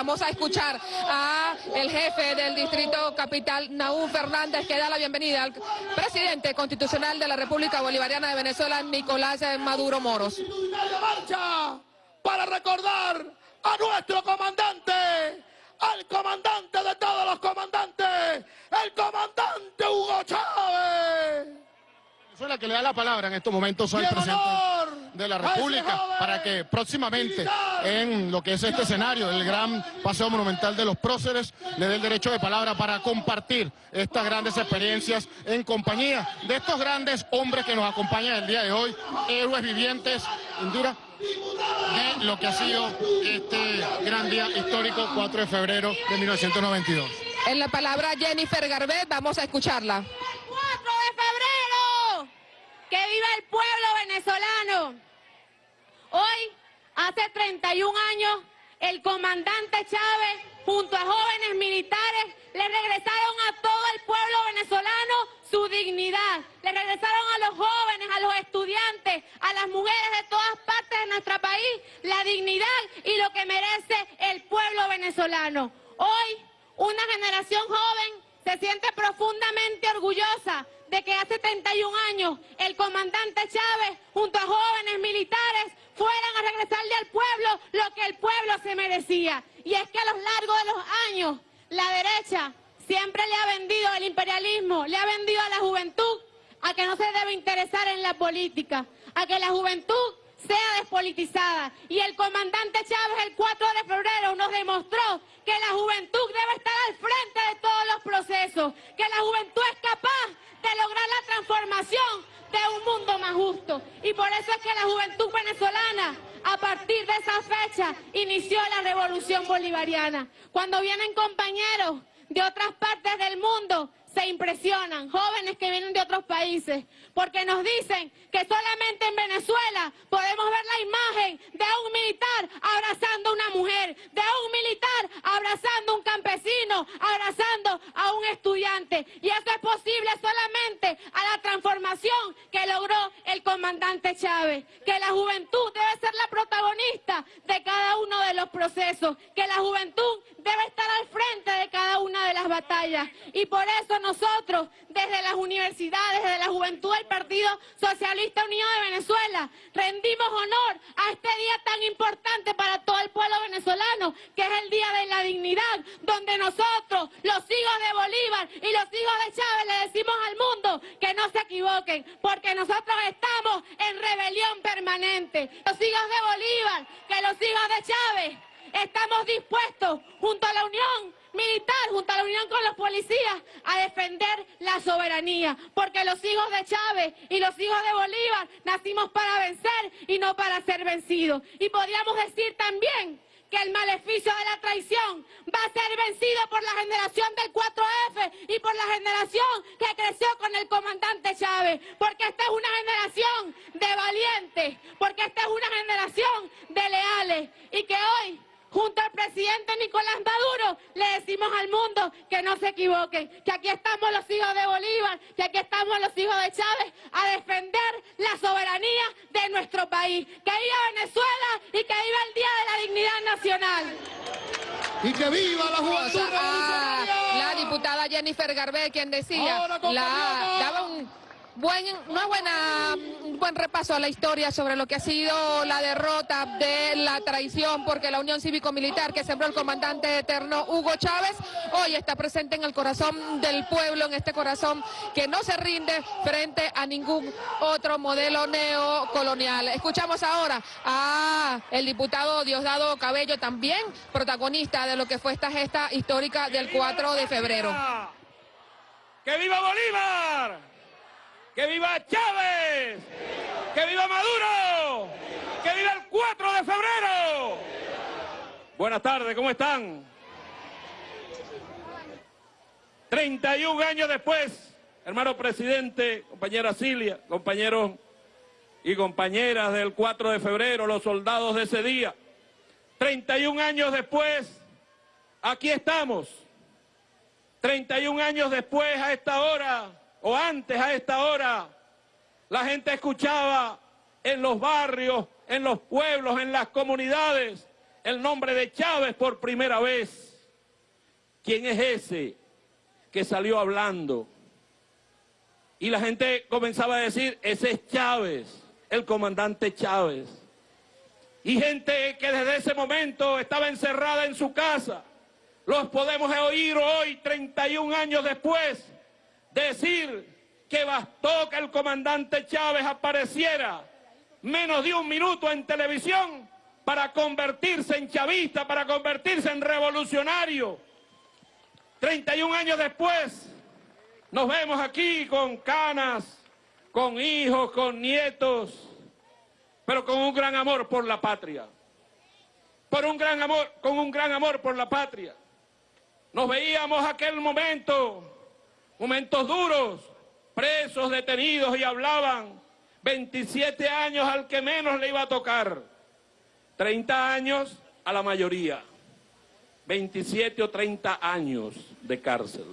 Vamos a escuchar a el jefe del Distrito Capital, Naúm Fernández, que da la bienvenida al presidente constitucional de la República Bolivariana de Venezuela, Nicolás Maduro Moros. marcha para recordar a nuestro comandante, al comandante de todos los comandantes, el comandante Hugo Chávez. Venezuela que le da la palabra en estos momentos al presidente honor de la República para que próximamente militar. en lo que es este escenario, el gran paseo monumental de los próceres, le dé el derecho de palabra para compartir estas grandes experiencias en compañía de estos grandes hombres que nos acompañan el día de hoy, héroes vivientes, Indira, de lo que ha sido este gran día histórico 4 de febrero de 1992. En la palabra Jennifer Garbet, vamos a escucharla. 4 de febrero. Que viva el pueblo venezolano. Hoy, hace 31 años, el comandante Chávez, junto a jóvenes militares, le regresaron a todo el pueblo venezolano su dignidad. Le regresaron a los jóvenes, a los estudiantes, a las mujeres de todas partes de nuestro país la dignidad y lo que merece el pueblo venezolano. Hoy, una generación joven se siente profundamente orgullosa de que hace 31 años el comandante Chávez, junto a jóvenes militares, fueran a regresarle al pueblo lo que el pueblo se merecía. Y es que a lo largo de los años, la derecha siempre le ha vendido el imperialismo, le ha vendido a la juventud a que no se debe interesar en la política, a que la juventud sea despolitizada. Y el comandante Chávez el 4 de febrero nos demostró que la juventud debe estar al frente de todos los procesos, que la juventud es capaz de lograr la transformación de un mundo más justo. Y por eso es que la juventud venezolana, a partir de esa fecha, inició la revolución bolivariana. Cuando vienen compañeros de otras partes del mundo, se impresionan, jóvenes que vienen de otros países, porque nos dicen que solamente en Venezuela podemos ver la imagen de un militar abrazando a una mujer, de un militar abrazando a un campesino, abrazando a un estudiante. Y eso es posible solamente a la transformación que logró el comandante Chávez, que la juventud debe ser la protagonista de cada uno de los procesos, que la juventud debe estar al frente de cada una de las batallas. Y por eso nosotros, desde las universidades, desde la juventud del Partido Socialista Unido de Venezuela, rendimos honor a este día tan importante para todo el pueblo venezolano, que es el Día de la Dignidad, donde nosotros, los hijos de Bolívar y los hijos de Chávez, le decimos al mundo que no se equivoquen, porque nosotros estamos en rebelión permanente. Los hijos de Bolívar, que los hijos de Chávez, estamos dispuestos, junto a la Unión militar, junto a la unión con los policías, a defender la soberanía. Porque los hijos de Chávez y los hijos de Bolívar nacimos para vencer y no para ser vencidos. Y podríamos decir también que el maleficio de la traición va a ser vencido por la generación del 4F y por la generación que creció con el comandante Chávez, porque esta es una generación de valientes, porque esta es una generación de leales. Y que hoy junto al presidente Nicolás Maduro, le decimos al mundo que no se equivoquen, que aquí estamos los hijos de Bolívar, que aquí estamos los hijos de Chávez a defender la soberanía de nuestro país. Que viva Venezuela y que viva el Día de la Dignidad Nacional. Y que viva la juventud a revolucionaria. la diputada Jennifer Garbet, quien decía, Ahora, la, daba un buen, una buena, un buen repaso a la historia sobre lo que ha sido la derrota de la traición, porque la Unión Cívico-Militar que sembró el comandante eterno Hugo Chávez, hoy está presente en el corazón del pueblo, en este corazón que no se rinde frente a ningún otro modelo neocolonial. Escuchamos ahora a el diputado Diosdado Cabello, también protagonista de lo que fue esta gesta histórica del 4 de febrero. ¡Que viva Bolívar! ¡Que viva Chávez! ¡Que viva Maduro! ¡Que viva el 4 de febrero! Buenas tardes, ¿cómo están? 31 años después, hermano presidente, compañera Cilia, compañeros y compañeras del 4 de febrero, los soldados de ese día. 31 años después, aquí estamos. 31 años después, a esta hora, o antes a esta hora, la gente escuchaba en los barrios, en los pueblos, en las comunidades, el nombre de Chávez por primera vez. ¿Quién es ese que salió hablando? Y la gente comenzaba a decir, ese es Chávez, el comandante Chávez. Y gente que desde ese momento estaba encerrada en su casa, los podemos oír hoy, 31 años después, decir que bastó que el comandante Chávez apareciera menos de un minuto en televisión para convertirse en chavista, para convertirse en revolucionario. 31 años después, nos vemos aquí con canas, con hijos, con nietos, pero con un gran amor por la patria. Por un gran amor, con un gran amor por la patria. Nos veíamos aquel momento, momentos duros, presos, detenidos y hablaban 27 años al que menos le iba a tocar, 30 años a la mayoría, 27 o 30 años de cárcel.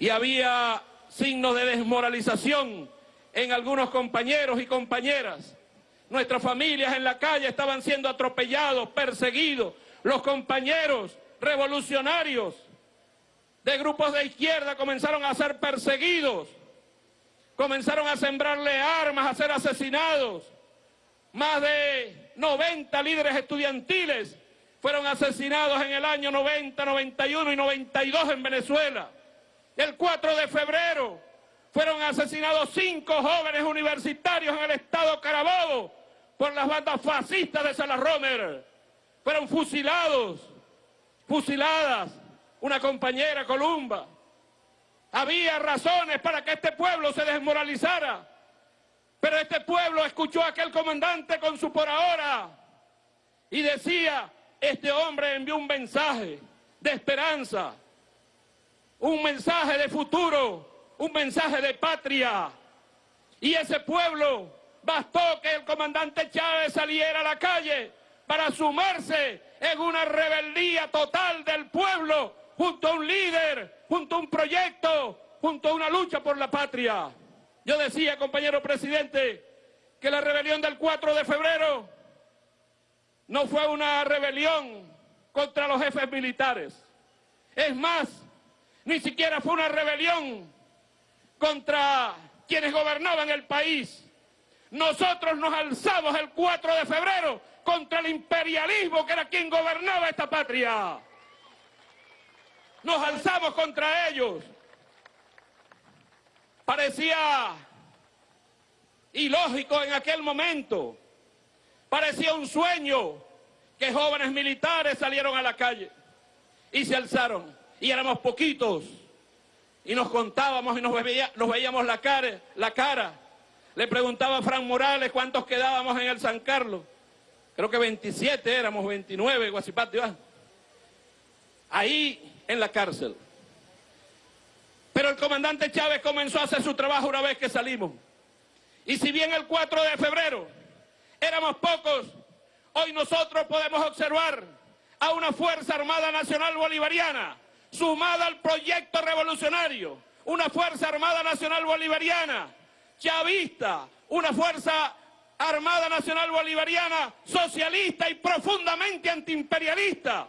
Y había signos de desmoralización en algunos compañeros y compañeras. Nuestras familias en la calle estaban siendo atropellados, perseguidos. Los compañeros revolucionarios de grupos de izquierda comenzaron a ser perseguidos, comenzaron a sembrarle armas, a ser asesinados. Más de 90 líderes estudiantiles fueron asesinados en el año 90, 91 y 92 en Venezuela. El 4 de febrero fueron asesinados cinco jóvenes universitarios en el estado Carabobo por las bandas fascistas de Salarromer. Fueron fusilados fusiladas, una compañera Columba. Había razones para que este pueblo se desmoralizara, pero este pueblo escuchó a aquel comandante con su por ahora y decía, este hombre envió un mensaje de esperanza, un mensaje de futuro, un mensaje de patria. Y ese pueblo bastó que el comandante Chávez saliera a la calle para sumarse en una rebeldía total del pueblo junto a un líder, junto a un proyecto, junto a una lucha por la patria. Yo decía, compañero presidente, que la rebelión del 4 de febrero no fue una rebelión contra los jefes militares. Es más, ni siquiera fue una rebelión contra quienes gobernaban el país. Nosotros nos alzamos el 4 de febrero contra el imperialismo que era quien gobernaba esta patria. Nos alzamos contra ellos. Parecía ilógico en aquel momento. Parecía un sueño que jóvenes militares salieron a la calle y se alzaron. Y éramos poquitos. Y nos contábamos y nos, veíamos la cara. Le preguntaba a Fran Morales cuántos quedábamos en el San Carlos creo que 27 éramos, 29, Guasipate, ahí en la cárcel. Pero el comandante Chávez comenzó a hacer su trabajo una vez que salimos. Y si bien el 4 de febrero éramos pocos, hoy nosotros podemos observar a una Fuerza Armada Nacional Bolivariana sumada al proyecto revolucionario, una Fuerza Armada Nacional Bolivariana chavista, una Fuerza Armada Nacional Bolivariana socialista y profundamente antiimperialista.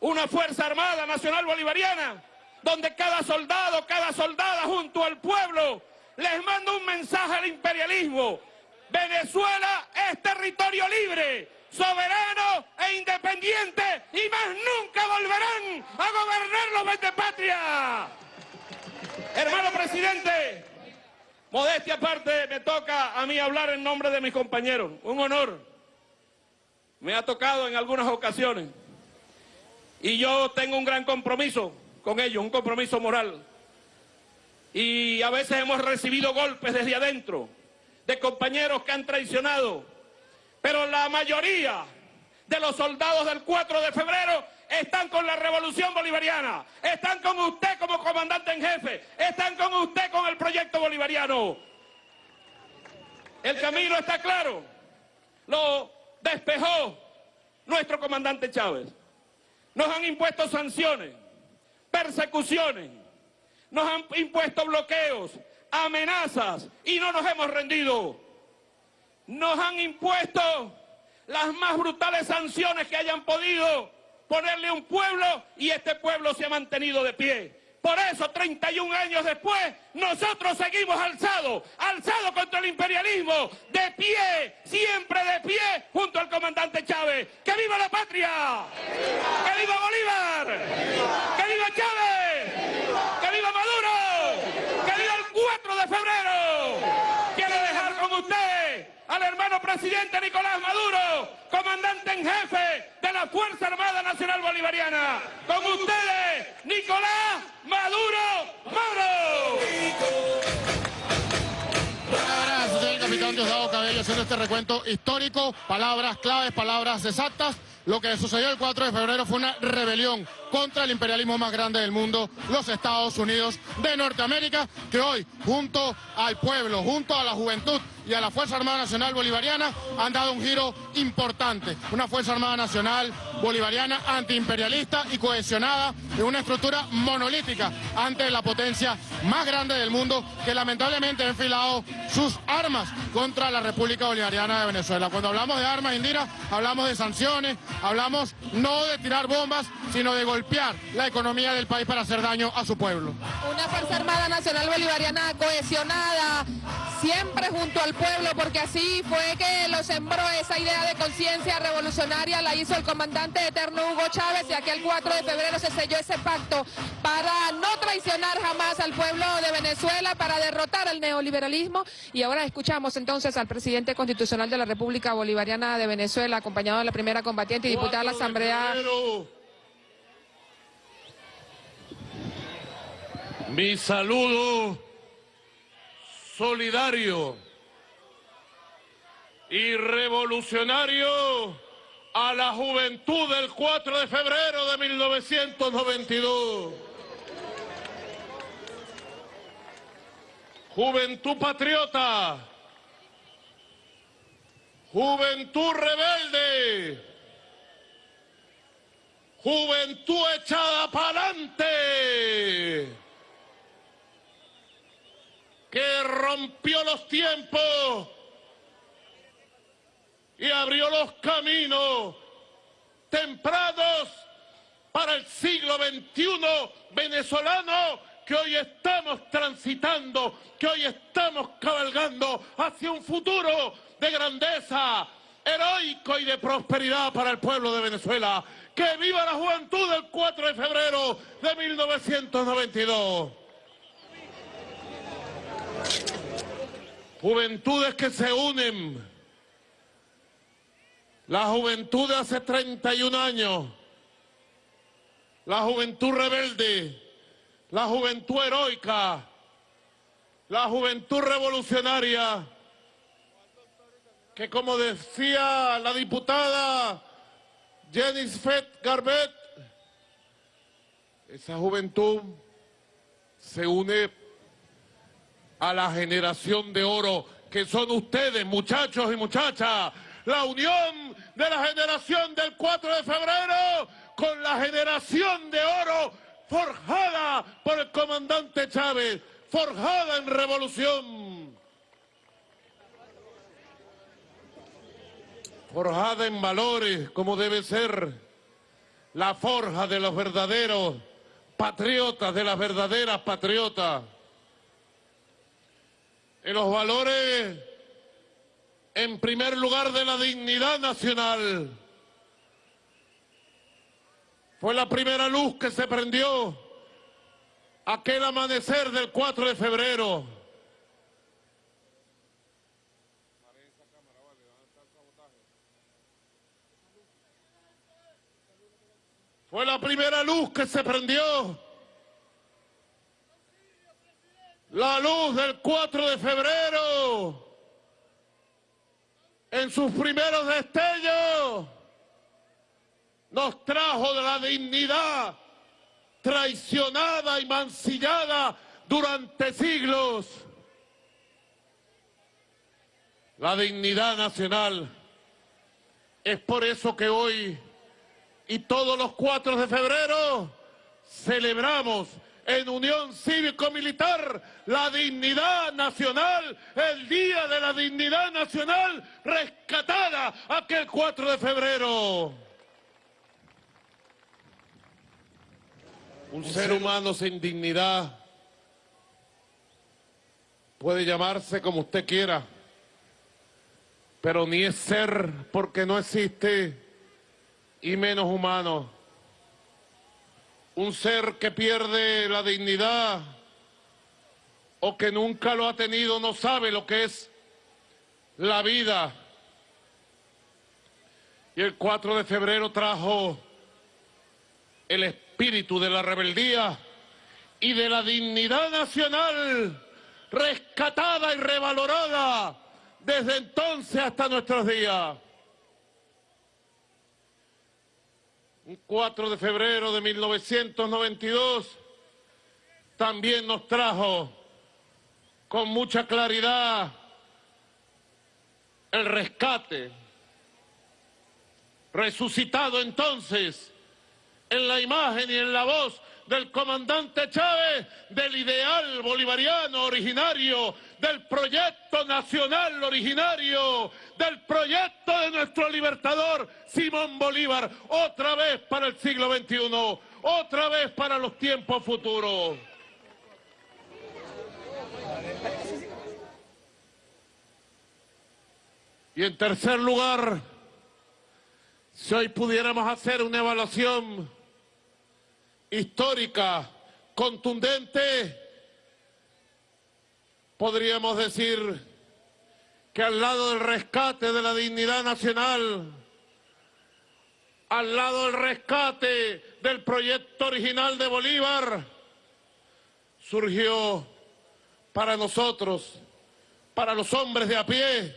Una Fuerza Armada Nacional Bolivariana donde cada soldado, cada soldada junto al pueblo les manda un mensaje al imperialismo. Venezuela es territorio libre, soberano e independiente y más nunca volverán a gobernar los de patria. Hermano presidente, Modestia aparte, me toca a mí hablar en nombre de mis compañeros. Un honor. Me ha tocado en algunas ocasiones. Y yo tengo un gran compromiso con ellos, un compromiso moral. Y a veces hemos recibido golpes desde adentro de compañeros que han traicionado. Pero la mayoría de los soldados del 4 de febrero están con la revolución bolivariana, están con usted como comandante en jefe, están con usted con el proyecto bolivariano. El camino está claro, lo despejó nuestro comandante Chávez. Nos han impuesto sanciones, persecuciones, nos han impuesto bloqueos, amenazas y no nos hemos rendido. Nos han impuesto las más brutales sanciones que hayan podido ponerle a un pueblo y este pueblo se ha mantenido de pie. Por eso, 31 años después, nosotros seguimos alzados, alzados contra el imperialismo, de pie, siempre de pie, junto al comandante Chávez. ¡Que viva la patria! ¡Que viva Bolívar! ¡Que viva Chávez! ¡Que viva Maduro! ¡Que viva el 4 de febrero! Quiero dejar con usted al hermano presidente Nicolás Maduro, comandante en jefe de la Fuerza Armada Nacional Bolivariana. Con ustedes, Nicolás Maduro Moro. Capitán Diosdado Cabello haciendo este recuento histórico, palabras claves, palabras exactas. Lo que sucedió el 4 de febrero fue una rebelión contra el imperialismo más grande del mundo, los Estados Unidos de Norteamérica, que hoy, junto al pueblo, junto a la juventud y a la Fuerza Armada Nacional Bolivariana, han dado un giro importante. Una Fuerza Armada Nacional Bolivariana antiimperialista y cohesionada en una estructura monolítica ante la potencia más grande del mundo que lamentablemente ha enfilado sus armas contra la República Bolivariana de Venezuela. Cuando hablamos de armas, Indira, hablamos de sanciones, hablamos no de tirar bombas, sino de golpear la economía del país para hacer daño a su pueblo. Una Fuerza Armada Nacional Bolivariana cohesionada, siempre junto al pueblo, porque así fue que lo sembró esa idea de conciencia revolucionaria, la hizo el comandante eterno Hugo Chávez y aquel 4 de febrero se selló ese pacto para no traicionar jamás al pueblo de Venezuela, para derrotar al neoliberalismo. Y ahora escuchamos entonces al presidente constitucional de la República Bolivariana de Venezuela, acompañado de la primera combatiente y diputada de la Asamblea. Mi saludo solidario y revolucionario a la juventud del 4 de febrero de 1992. Juventud patriota, juventud rebelde, juventud echada para adelante que rompió los tiempos y abrió los caminos tempranos para el siglo XXI venezolano que hoy estamos transitando, que hoy estamos cabalgando hacia un futuro de grandeza heroico y de prosperidad para el pueblo de Venezuela. ¡Que viva la juventud del 4 de febrero de 1992! Juventudes que se unen. La juventud de hace 31 años. La juventud rebelde. La juventud heroica. La juventud revolucionaria. Que como decía la diputada Jenny Fett Garbet, esa juventud se une a la generación de oro que son ustedes, muchachos y muchachas. La unión de la generación del 4 de febrero con la generación de oro forjada por el comandante Chávez, forjada en revolución. Forjada en valores, como debe ser la forja de los verdaderos patriotas, de las verdaderas patriotas en los valores, en primer lugar, de la dignidad nacional. Fue la primera luz que se prendió aquel amanecer del 4 de febrero. Fue la primera luz que se prendió La luz del 4 de febrero, en sus primeros destellos, nos trajo de la dignidad traicionada y mancillada durante siglos. La dignidad nacional. Es por eso que hoy y todos los 4 de febrero celebramos en Unión Cívico-Militar la dignidad nacional, el Día de la Dignidad Nacional rescatada aquel 4 de febrero. Un ser humano sin dignidad puede llamarse como usted quiera, pero ni es ser porque no existe y menos humano. Un ser que pierde la dignidad o que nunca lo ha tenido no sabe lo que es la vida. Y el 4 de febrero trajo el espíritu de la rebeldía y de la dignidad nacional rescatada y revalorada desde entonces hasta nuestros días. Un 4 de febrero de 1992 también nos trajo con mucha claridad el rescate, resucitado entonces en la imagen y en la voz del comandante Chávez, del ideal bolivariano originario, del proyecto nacional originario, del proyecto de nuestro libertador Simón Bolívar, otra vez para el siglo XXI, otra vez para los tiempos futuros. Y en tercer lugar, si hoy pudiéramos hacer una evaluación histórica, contundente, podríamos decir que al lado del rescate de la dignidad nacional, al lado del rescate del proyecto original de Bolívar, surgió para nosotros, para los hombres de a pie,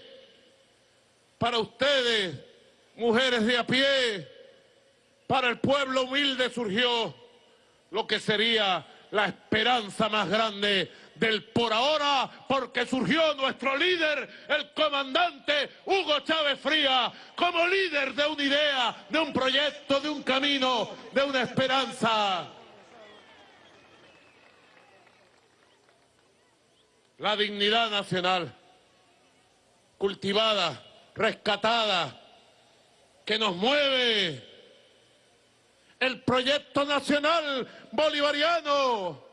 para ustedes, mujeres de a pie, para el pueblo humilde surgió lo que sería la esperanza más grande del por ahora, porque surgió nuestro líder, el comandante Hugo Chávez Fría, como líder de una idea, de un proyecto, de un camino, de una esperanza. La dignidad nacional, cultivada, rescatada, que nos mueve el proyecto nacional bolivariano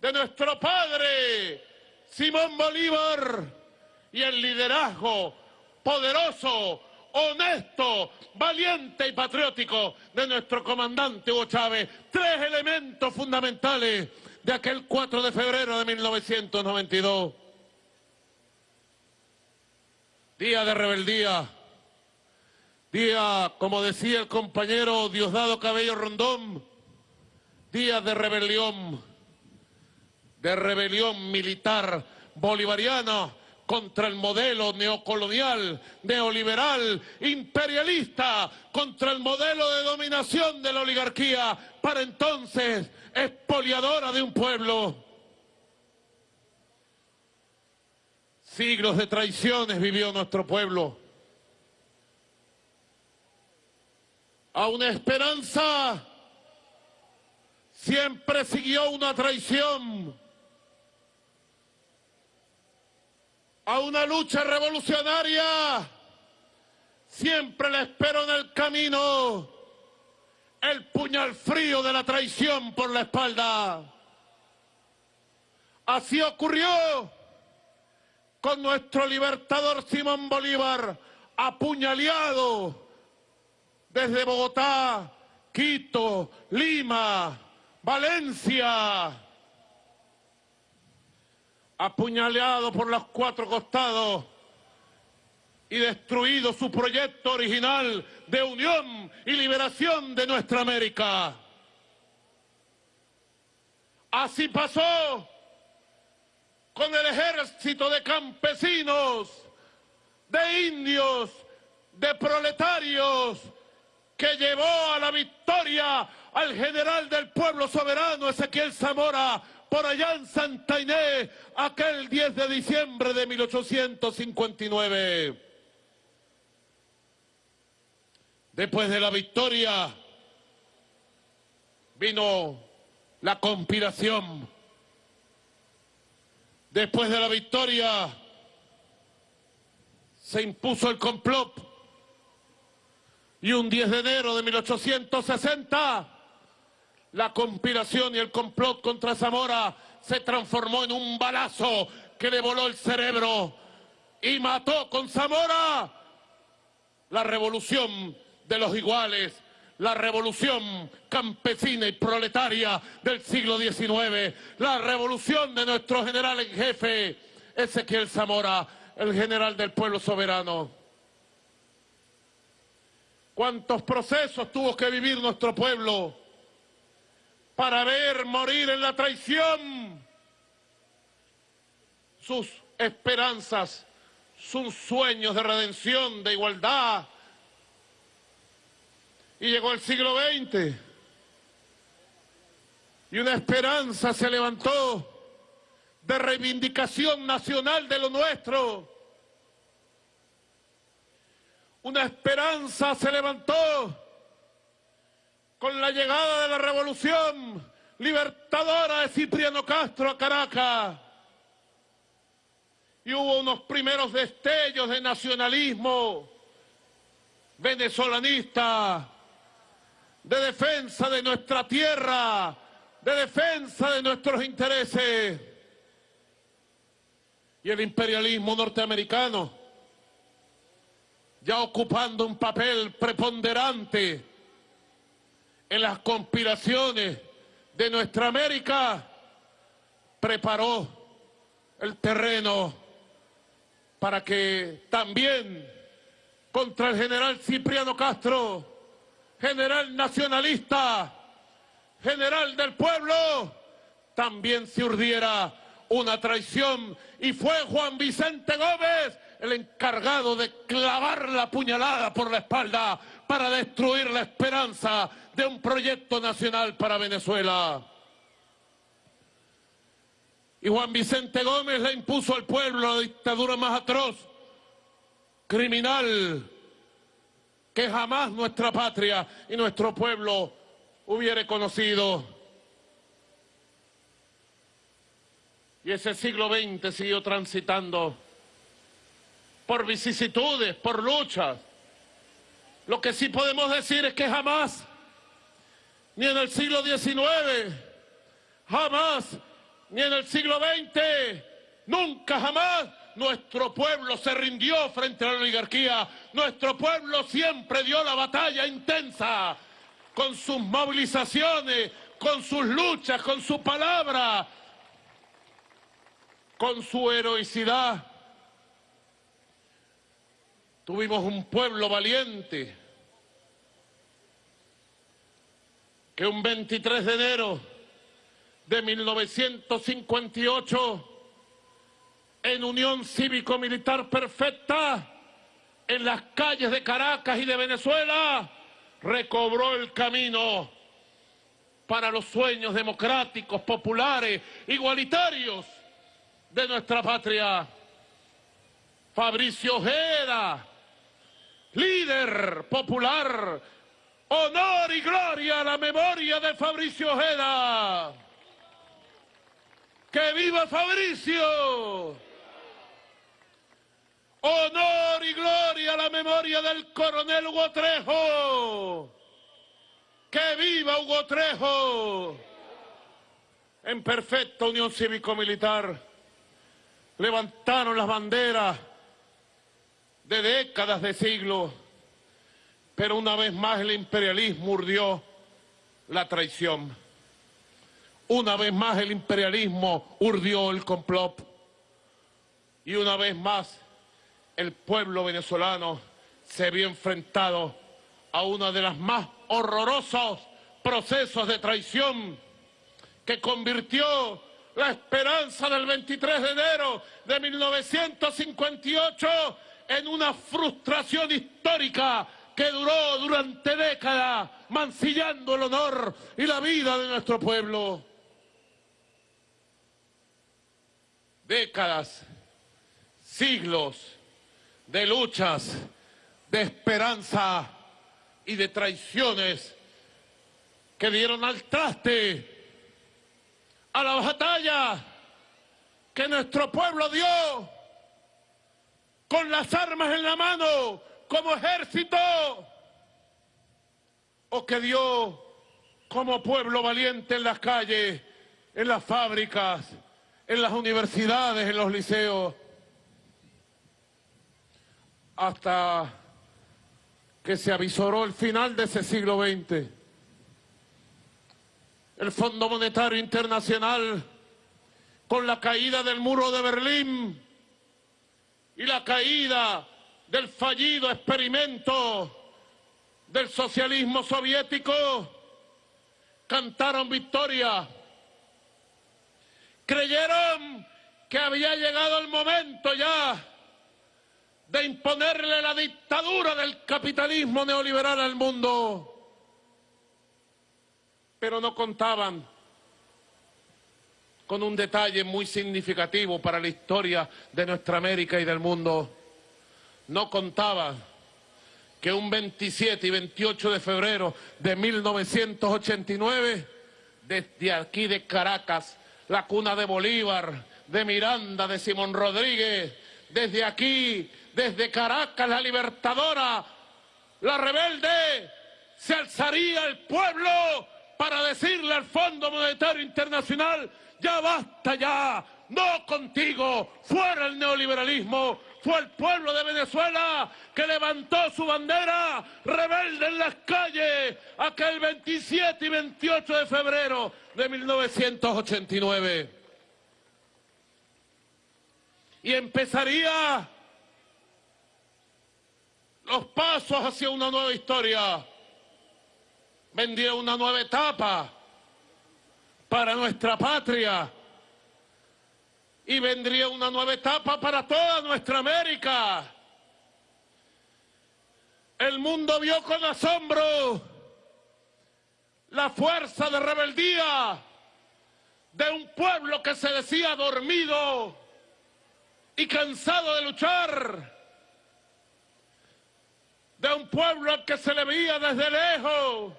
de nuestro padre Simón Bolívar y el liderazgo poderoso, honesto, valiente y patriótico de nuestro comandante Hugo Chávez. Tres elementos fundamentales de aquel 4 de febrero de 1992. Día de rebeldía Día, como decía el compañero Diosdado Cabello Rondón, día de rebelión, de rebelión militar bolivariana contra el modelo neocolonial, neoliberal, imperialista, contra el modelo de dominación de la oligarquía, para entonces expoliadora de un pueblo. Siglos de traiciones vivió nuestro pueblo a una esperanza, siempre siguió una traición. A una lucha revolucionaria, siempre le espero en el camino el puñal frío de la traición por la espalda. Así ocurrió con nuestro libertador Simón Bolívar, apuñaleado desde Bogotá, Quito, Lima, Valencia, apuñaleado por los cuatro costados y destruido su proyecto original de unión y liberación de nuestra América. Así pasó con el ejército de campesinos, de indios, de proletarios, que llevó a la victoria al general del pueblo soberano Ezequiel Zamora por allá en Santa Inés aquel 10 de diciembre de 1859. Después de la victoria vino la conspiración. Después de la victoria se impuso el complot y un 10 de enero de 1860 la conspiración y el complot contra Zamora se transformó en un balazo que le voló el cerebro y mató con Zamora la revolución de los iguales, la revolución campesina y proletaria del siglo XIX, la revolución de nuestro general en jefe, Ezequiel Zamora, el general del pueblo soberano. ¿Cuántos procesos tuvo que vivir nuestro pueblo para ver morir en la traición sus esperanzas, sus sueños de redención, de igualdad, y llegó el siglo XX. Y una esperanza se levantó de reivindicación nacional de lo nuestro. Una esperanza se levantó con la llegada de la revolución libertadora de Cipriano Castro a Caracas. Y hubo unos primeros destellos de nacionalismo venezolanista de defensa de nuestra tierra, de defensa de nuestros intereses. Y el imperialismo norteamericano, ya ocupando un papel preponderante en las conspiraciones de nuestra América, preparó el terreno para que también contra el general Cipriano Castro general nacionalista, general del pueblo, también se urdiera una traición. Y fue Juan Vicente Gómez el encargado de clavar la puñalada por la espalda para destruir la esperanza de un proyecto nacional para Venezuela. Y Juan Vicente Gómez le impuso al pueblo la dictadura más atroz, criminal, que jamás nuestra patria y nuestro pueblo hubiera conocido. Y ese siglo XX siguió transitando por vicisitudes, por luchas. Lo que sí podemos decir es que jamás, ni en el siglo XIX, jamás, ni en el siglo XX, nunca jamás nuestro pueblo se rindió frente a la oligarquía. Nuestro pueblo siempre dio la batalla intensa con sus movilizaciones, con sus luchas, con su palabra, con su heroicidad. Tuvimos un pueblo valiente que un 23 de enero de 1958 en unión cívico-militar perfecta en las calles de Caracas y de Venezuela, recobró el camino para los sueños democráticos, populares, igualitarios de nuestra patria. Fabricio Ojeda, líder popular, honor y gloria a la memoria de Fabricio Ojeda. ¡Que viva Fabricio! Honor y gloria a la memoria del coronel Hugo. ¡Que viva Hugo! En perfecta unión cívico-militar levantaron las banderas de décadas de siglos, pero una vez más el imperialismo urdió la traición. Una vez más el imperialismo urdió el complot. Y una vez más el pueblo venezolano se vio enfrentado a uno de los más horrorosos procesos de traición que convirtió la esperanza del 23 de enero de 1958 en una frustración histórica que duró durante décadas, mancillando el honor y la vida de nuestro pueblo. Décadas, siglos, de luchas, de esperanza y de traiciones que dieron al traste a la batalla que nuestro pueblo dio con las armas en la mano como ejército o que dio como pueblo valiente en las calles, en las fábricas, en las universidades, en los liceos, hasta que se avisoró el final de ese siglo XX. El Fondo Monetario Internacional, con la caída del muro de Berlín y la caída del fallido experimento del socialismo soviético, cantaron victoria. Creyeron que había llegado el momento ya de imponerle la dictadura del capitalismo neoliberal al mundo. Pero no contaban con un detalle muy significativo para la historia de nuestra América y del mundo. No contaban que un 27 y 28 de febrero de 1989, desde aquí de Caracas, la cuna de Bolívar, de Miranda, de Simón Rodríguez, desde aquí, desde Caracas, la libertadora, la rebelde, se alzaría el pueblo para decirle al Fondo Monetario Internacional, ya basta ya, no contigo, fuera el neoliberalismo, fue el pueblo de Venezuela que levantó su bandera rebelde en las calles aquel 27 y 28 de febrero de 1989. Y empezaría los pasos hacia una nueva historia. Vendría una nueva etapa para nuestra patria y vendría una nueva etapa para toda nuestra América. El mundo vio con asombro la fuerza de rebeldía de un pueblo que se decía dormido y cansado de luchar, de un pueblo que se le veía desde lejos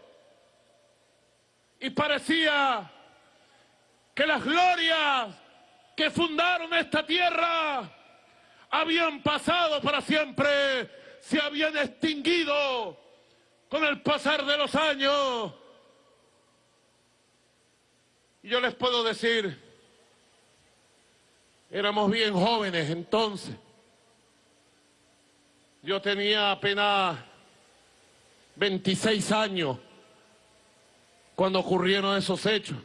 y parecía que las glorias que fundaron esta tierra habían pasado para siempre, se habían extinguido con el pasar de los años. Y yo les puedo decir, éramos bien jóvenes entonces. Yo tenía apenas 26 años cuando ocurrieron esos hechos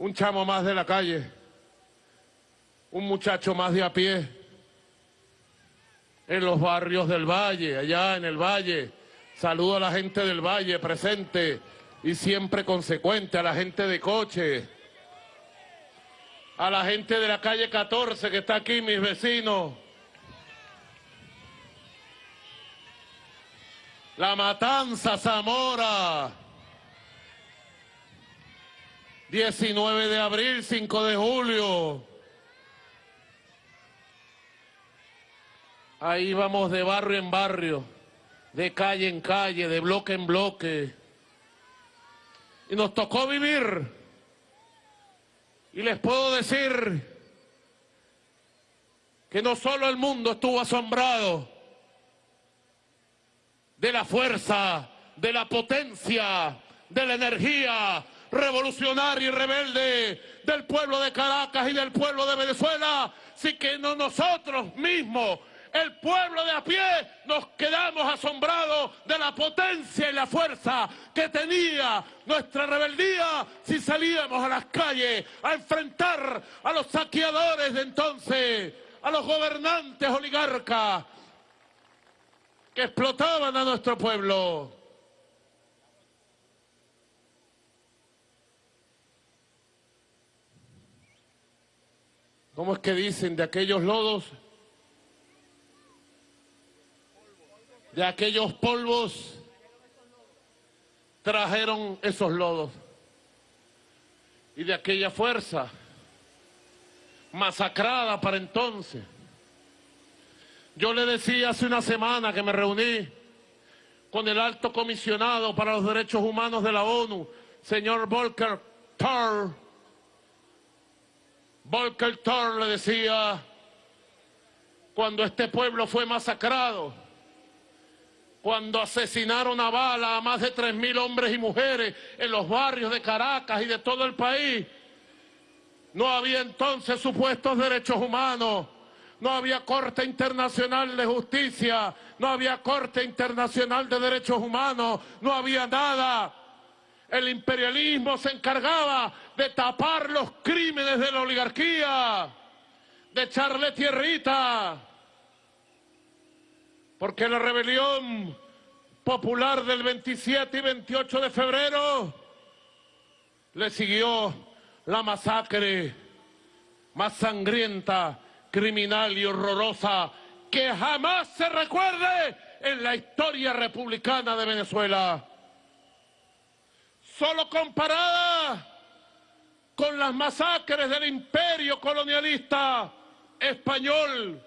un chamo más de la calle, un muchacho más de a pie, en los barrios del Valle, allá en el Valle. Saludo a la gente del Valle presente y siempre consecuente, a la gente de coche, a la gente de la calle 14 que está aquí, mis vecinos. La Matanza Zamora. 19 de abril, 5 de julio. Ahí vamos de barrio en barrio, de calle en calle, de bloque en bloque. Y nos tocó vivir. Y les puedo decir que no solo el mundo estuvo asombrado de la fuerza, de la potencia, de la energía, revolucionario y rebelde del pueblo de Caracas y del pueblo de Venezuela, si que no nosotros mismos, el pueblo de a pie, nos quedamos asombrados de la potencia y la fuerza que tenía nuestra rebeldía si salíamos a las calles a enfrentar a los saqueadores de entonces, a los gobernantes oligarcas que explotaban a nuestro pueblo. ¿Cómo es que dicen de aquellos lodos? De aquellos polvos trajeron esos lodos. Y de aquella fuerza masacrada para entonces. Yo le decía hace una semana que me reuní con el alto comisionado para los derechos humanos de la ONU, señor Volker Thor. Volker Thor le decía, cuando este pueblo fue masacrado, cuando asesinaron a bala a más de 3.000 hombres y mujeres en los barrios de Caracas y de todo el país, no había entonces supuestos derechos humanos, no había Corte Internacional de Justicia, no había Corte Internacional de Derechos Humanos, no había nada. El imperialismo se encargaba de tapar los crímenes de la oligarquía, de echarle tierrita. Porque la rebelión popular del 27 y 28 de febrero le siguió la masacre más sangrienta, criminal y horrorosa que jamás se recuerde en la historia republicana de Venezuela. Solo comparada con las masacres del imperio colonialista español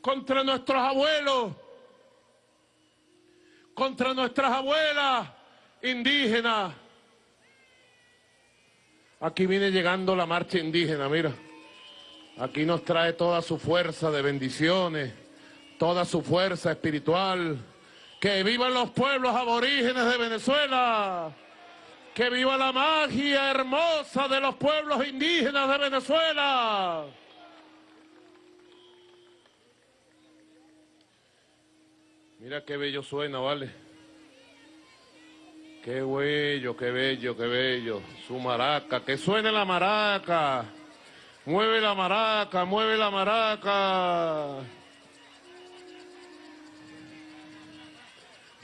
contra nuestros abuelos, contra nuestras abuelas indígenas. Aquí viene llegando la marcha indígena, mira. Aquí nos trae toda su fuerza de bendiciones, toda su fuerza espiritual. Que vivan los pueblos aborígenes de Venezuela. Que viva la magia hermosa de los pueblos indígenas de Venezuela. Mira qué bello suena, ¿vale? Qué bello, qué bello, qué bello. Su maraca, que suene la maraca. Mueve la maraca, mueve la maraca.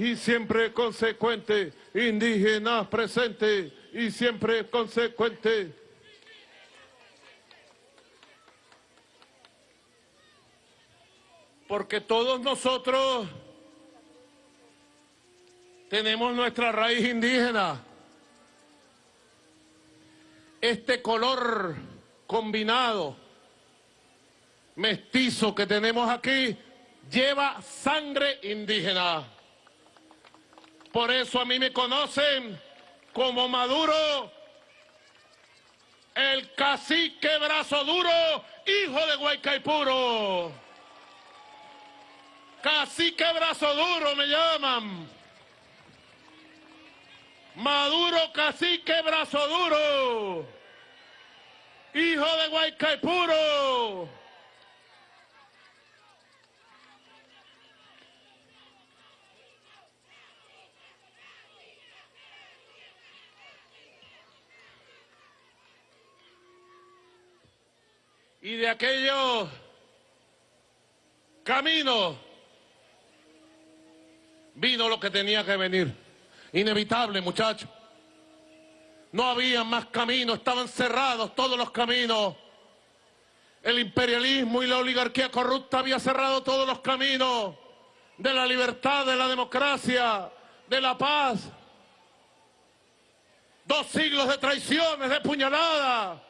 Y siempre consecuente, indígenas presente, y siempre consecuente. Porque todos nosotros tenemos nuestra raíz indígena. Este color combinado, mestizo que tenemos aquí, lleva sangre indígena. Por eso a mí me conocen como Maduro, el cacique brazo duro, hijo de Guaycaipuro. Cacique brazo duro me llaman. Maduro cacique brazo duro, hijo de Guaycaipuro. Y de aquellos caminos vino lo que tenía que venir. Inevitable, muchachos. No había más caminos, estaban cerrados todos los caminos. El imperialismo y la oligarquía corrupta había cerrado todos los caminos de la libertad, de la democracia, de la paz. Dos siglos de traiciones, de puñaladas,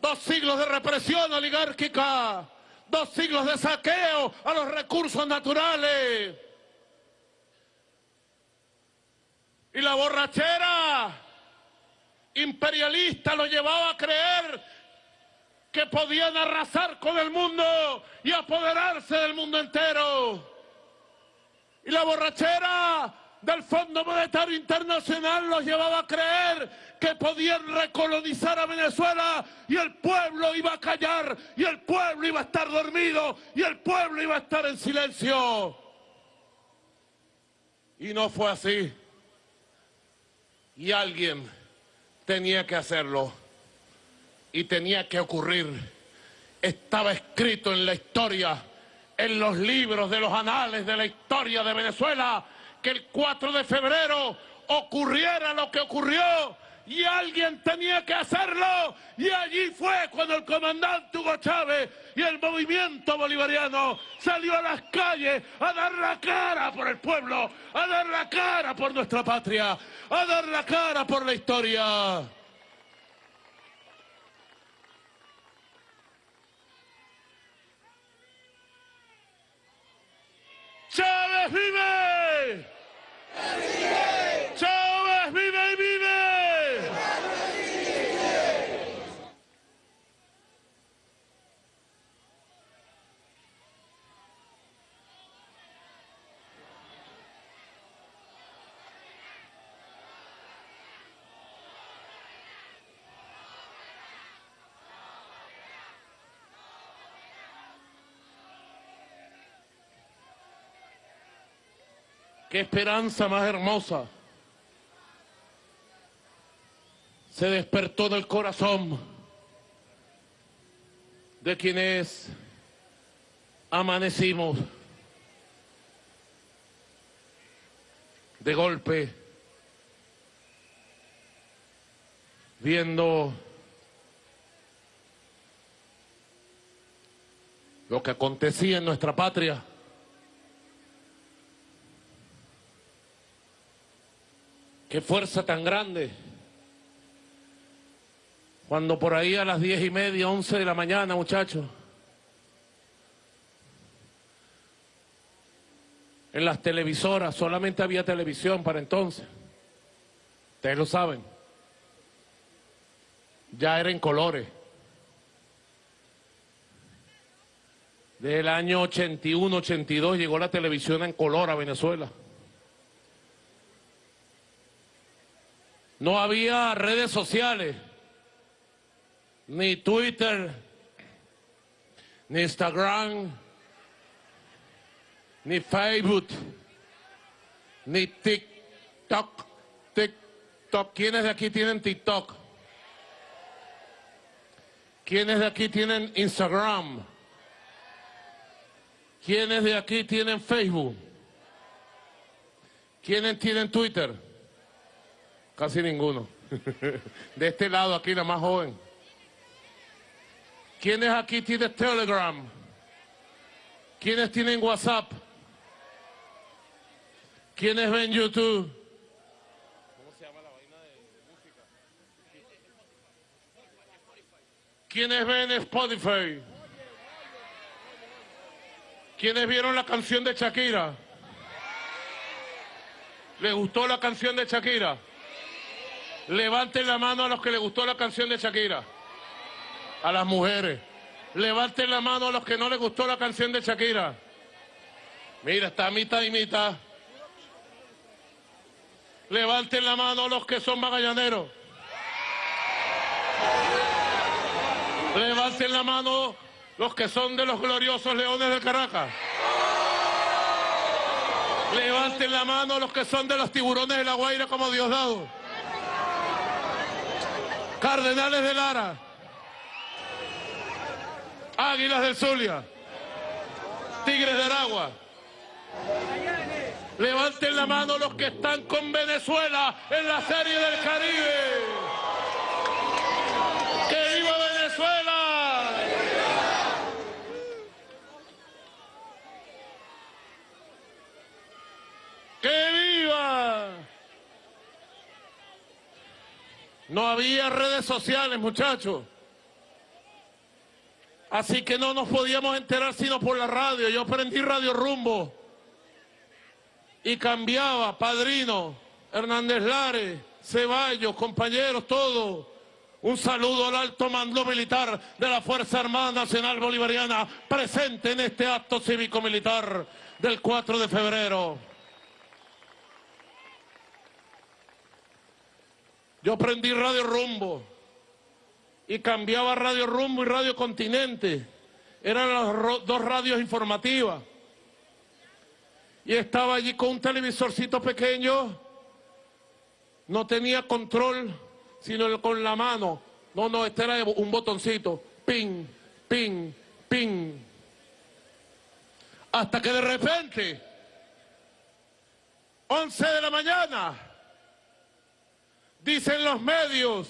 dos siglos de represión oligárquica, dos siglos de saqueo a los recursos naturales. Y la borrachera imperialista lo llevaba a creer que podían arrasar con el mundo y apoderarse del mundo entero. Y la borrachera del Fondo Monetario Internacional los llevaba a creer que podían recolonizar a Venezuela y el pueblo iba a callar y el pueblo iba a estar dormido y el pueblo iba a estar en silencio. Y no fue así y alguien tenía que hacerlo y tenía que ocurrir. Estaba escrito en la historia, en los libros de los anales de la historia de Venezuela, que el 4 de febrero ocurriera lo que ocurrió y alguien tenía que hacerlo. Y allí fue cuando el comandante Hugo Chávez y el movimiento bolivariano salió a las calles a dar la cara por el pueblo, a dar la cara por nuestra patria, a dar la cara por la historia. ¡Chávez vive! Qué esperanza más hermosa se despertó del corazón de quienes amanecimos de golpe viendo lo que acontecía en nuestra patria. Qué fuerza tan grande. Cuando por ahí a las diez y media, once de la mañana, muchachos, en las televisoras, solamente había televisión para entonces. Ustedes lo saben. Ya era en colores. Desde el año 81, 82 llegó la televisión en color a Venezuela. No había redes sociales, ni Twitter, ni Instagram, ni Facebook, ni TikTok. TikTok. ¿Quiénes de aquí tienen TikTok? ¿Quiénes de aquí tienen Instagram? ¿Quiénes de aquí tienen Facebook? ¿Quiénes tienen Twitter? Casi ninguno. De este lado aquí, la más joven. ¿Quiénes aquí tienen Telegram? ¿Quiénes tienen WhatsApp? ¿Quiénes ven YouTube? ¿Cómo se llama la vaina de música? ¿Quiénes ven Spotify? ¿Quiénes vieron la canción de Shakira? ¿Les gustó la canción de Shakira? Levanten la mano a los que les gustó la canción de Shakira. A las mujeres. Levanten la mano a los que no les gustó la canción de Shakira. Mira, está mitad y mitad. Levanten la mano a los que son magallaneros. Levanten la mano los que son de los gloriosos leones de Caracas. Levanten la mano los que son de los tiburones de la Guaira como Diosdado. Cardenales de Lara. Águilas del Zulia. Tigres de Aragua. Levanten la mano los que están con Venezuela en la Serie del Caribe. ¡Que viva Venezuela! ¡Que viva! No había redes sociales, muchachos. Así que no nos podíamos enterar sino por la radio. Yo aprendí Radio Rumbo y cambiaba, padrino, Hernández Lares, Ceballos, compañeros, todos. Un saludo al alto mando militar de la Fuerza Armada Nacional Bolivariana presente en este acto cívico-militar del 4 de febrero. Yo aprendí Radio Rumbo y cambiaba Radio Rumbo y Radio Continente. Eran las dos radios informativas y estaba allí con un televisorcito pequeño, no tenía control, sino con la mano. No, no, este era un botoncito, ping, ping, ping. Hasta que de repente, 11 de la mañana, dicen los medios,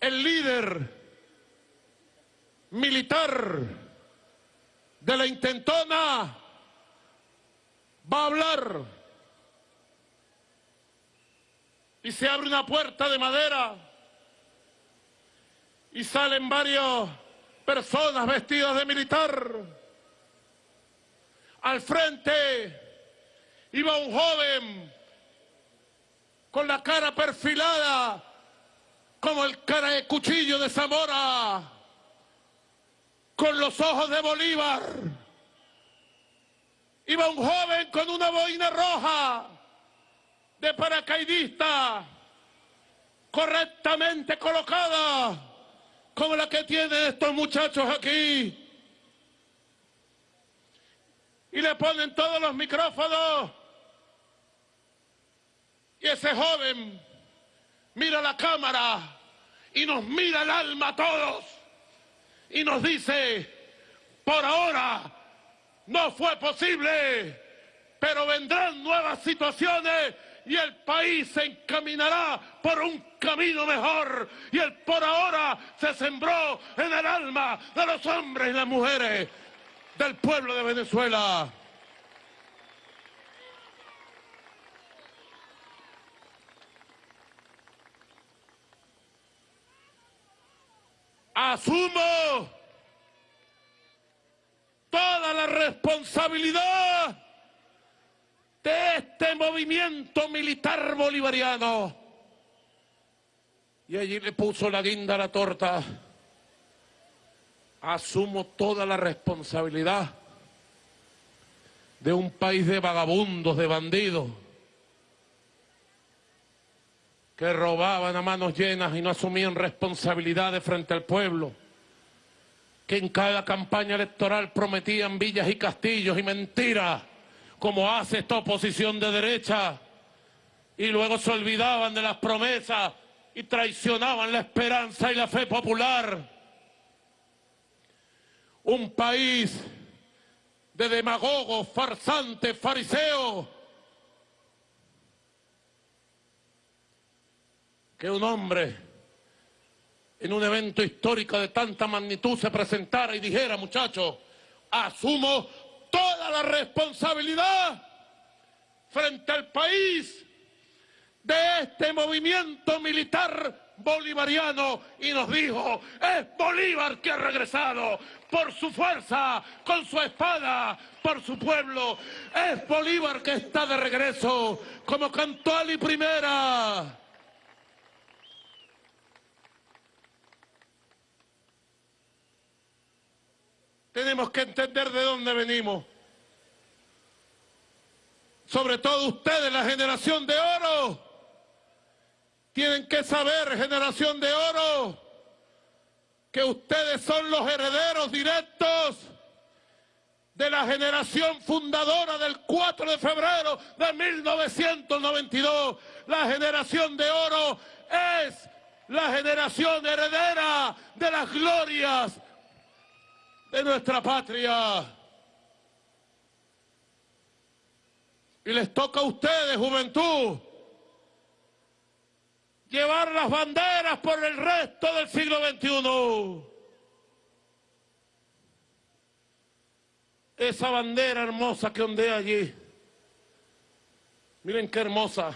el líder militar de la intentona va a hablar. Y se abre una puerta de madera y salen varias personas vestidas de militar. Al frente iba un joven con la cara perfilada como el cara de cuchillo de Zamora, con los ojos de Bolívar Iba un joven con una boina roja de paracaidista, correctamente colocada, como la que tienen estos muchachos aquí. Y le ponen todos los micrófonos ese joven mira la cámara y nos mira el alma a todos y nos dice, por ahora no fue posible, pero vendrán nuevas situaciones y el país se encaminará por un camino mejor. Y el por ahora se sembró en el alma de los hombres y las mujeres del pueblo de Venezuela. Asumo toda la responsabilidad de este movimiento militar bolivariano. Y allí le puso la guinda a la torta. Asumo toda la responsabilidad de un país de vagabundos, de bandidos, que robaban a manos llenas y no asumían responsabilidades frente al pueblo, que en cada campaña electoral prometían villas y castillos y mentiras como hace esta oposición de derecha, y luego se olvidaban de las promesas y traicionaban la esperanza y la fe popular. Un país de demagogos, farsantes, fariseos, que un hombre en un evento histórico de tanta magnitud se presentara y dijera, muchachos, asumo toda la responsabilidad frente al país de este movimiento militar bolivariano y nos dijo, es Bolívar que ha regresado por su fuerza, con su espada, por su pueblo. Es Bolívar que está de regreso, como cantó Ali Primera. Tenemos que entender de dónde venimos. Sobre todo ustedes, la generación de oro. Tienen que saber, generación de oro, que ustedes son los herederos directos de la generación fundadora del 4 de febrero de 1992. La generación de oro es la generación heredera de las glorias de nuestra patria. Y les toca a ustedes, juventud, llevar las banderas por el resto del siglo XXI. Esa bandera hermosa que ondea allí. Miren qué hermosa.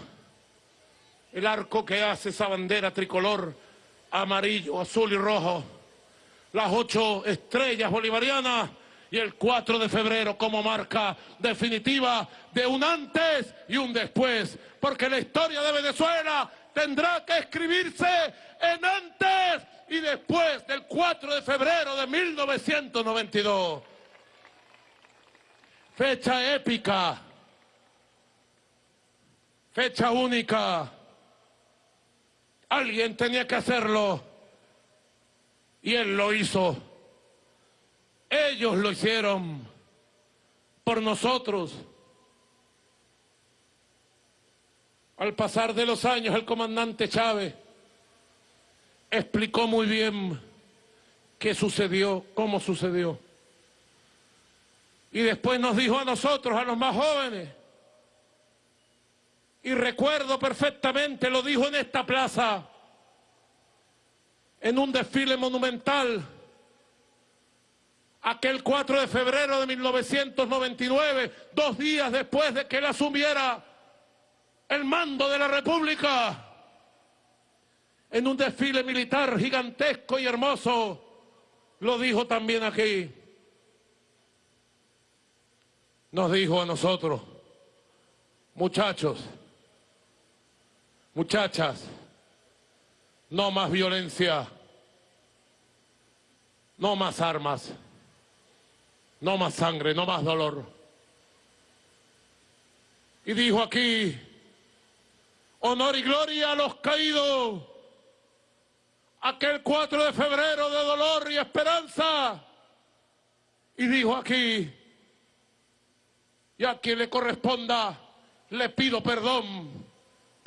El arco que hace esa bandera tricolor, amarillo, azul y rojo las ocho estrellas bolivarianas y el 4 de febrero como marca definitiva de un antes y un después, porque la historia de Venezuela tendrá que escribirse en antes y después del 4 de febrero de 1992. Fecha épica, fecha única. Alguien tenía que hacerlo. Y él lo hizo. Ellos lo hicieron por nosotros. Al pasar de los años, el comandante Chávez explicó muy bien qué sucedió, cómo sucedió. Y después nos dijo a nosotros, a los más jóvenes, y recuerdo perfectamente, lo dijo en esta plaza, en un desfile monumental aquel 4 de febrero de 1999, dos días después de que él asumiera el mando de la República, en un desfile militar gigantesco y hermoso, lo dijo también aquí. Nos dijo a nosotros, muchachos, muchachas, no más violencia, no más armas, no más sangre, no más dolor. Y dijo aquí, honor y gloria a los caídos, aquel 4 de febrero de dolor y esperanza. Y dijo aquí, y a quien le corresponda, le pido perdón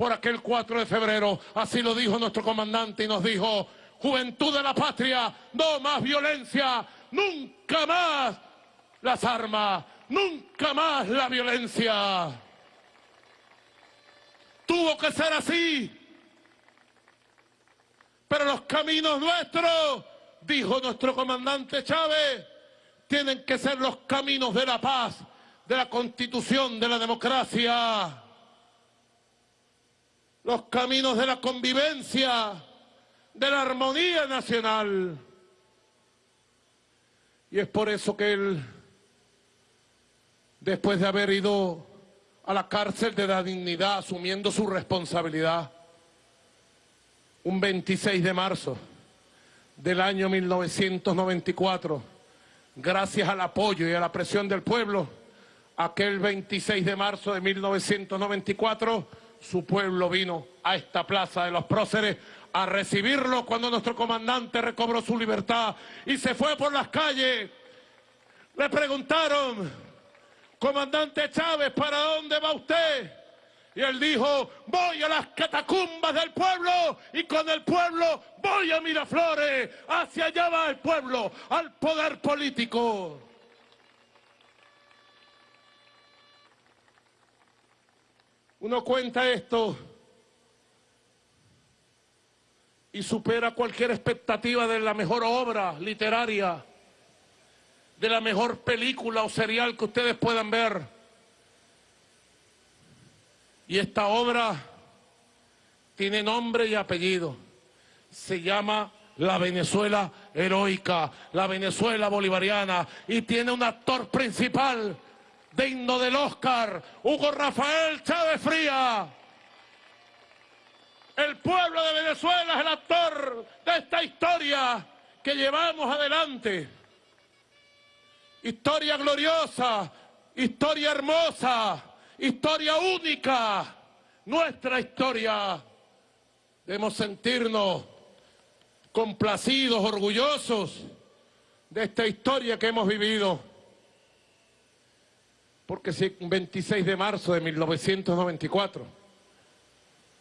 por aquel 4 de febrero. Así lo dijo nuestro comandante y nos dijo, juventud de la patria, no más violencia, nunca más las armas, nunca más la violencia. Tuvo que ser así. Pero los caminos nuestros, dijo nuestro comandante Chávez, tienen que ser los caminos de la paz, de la constitución, de la democracia los caminos de la convivencia, de la armonía nacional. Y es por eso que él, después de haber ido a la cárcel de la dignidad, asumiendo su responsabilidad, un 26 de marzo del año 1994, gracias al apoyo y a la presión del pueblo, aquel 26 de marzo de 1994, su pueblo vino a esta plaza de los próceres a recibirlo cuando nuestro comandante recobró su libertad y se fue por las calles. Le preguntaron, comandante Chávez, ¿para dónde va usted? Y él dijo, voy a las catacumbas del pueblo y con el pueblo voy a Miraflores. Hacia allá va el pueblo, al poder político. Uno cuenta esto y supera cualquier expectativa de la mejor obra literaria, de la mejor película o serial que ustedes puedan ver. Y esta obra tiene nombre y apellido. Se llama La Venezuela Heroica, la Venezuela Bolivariana, y tiene un actor principal digno del Oscar, Hugo Rafael Chávez Fría. El pueblo de Venezuela es el actor de esta historia que llevamos adelante. Historia gloriosa, historia hermosa, historia única, nuestra historia. Debemos sentirnos complacidos, orgullosos de esta historia que hemos vivido. Porque si 26 de marzo de 1994,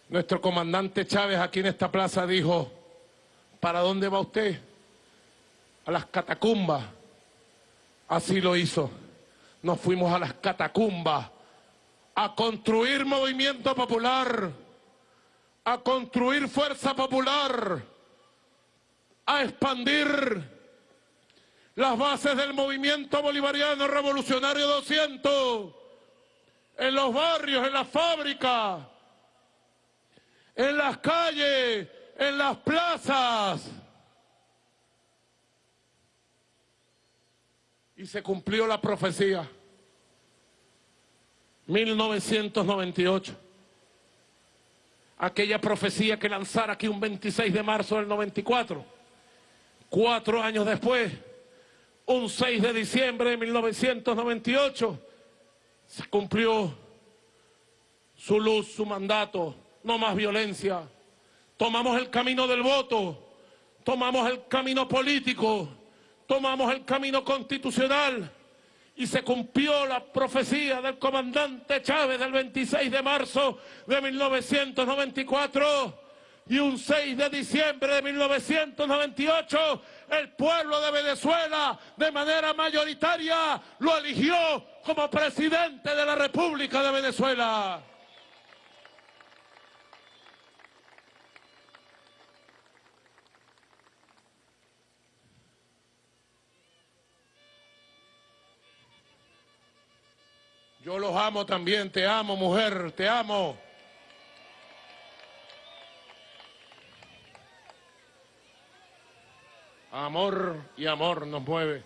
nuestro comandante Chávez aquí en esta plaza dijo, ¿para dónde va usted? A las catacumbas. Así lo hizo. Nos fuimos a las catacumbas a construir movimiento popular, a construir fuerza popular, a expandir las bases del movimiento bolivariano revolucionario 200, en los barrios, en las fábricas, en las calles, en las plazas. Y se cumplió la profecía. 1998. Aquella profecía que lanzara aquí un 26 de marzo del 94. Cuatro años después un 6 de diciembre de 1998 se cumplió su luz, su mandato, no más violencia. Tomamos el camino del voto, tomamos el camino político, tomamos el camino constitucional y se cumplió la profecía del comandante Chávez del 26 de marzo de 1994 y un 6 de diciembre de 1998 el pueblo de Venezuela de manera mayoritaria lo eligió como presidente de la República de Venezuela. Yo los amo también, te amo mujer, te amo. Amor y amor nos mueve.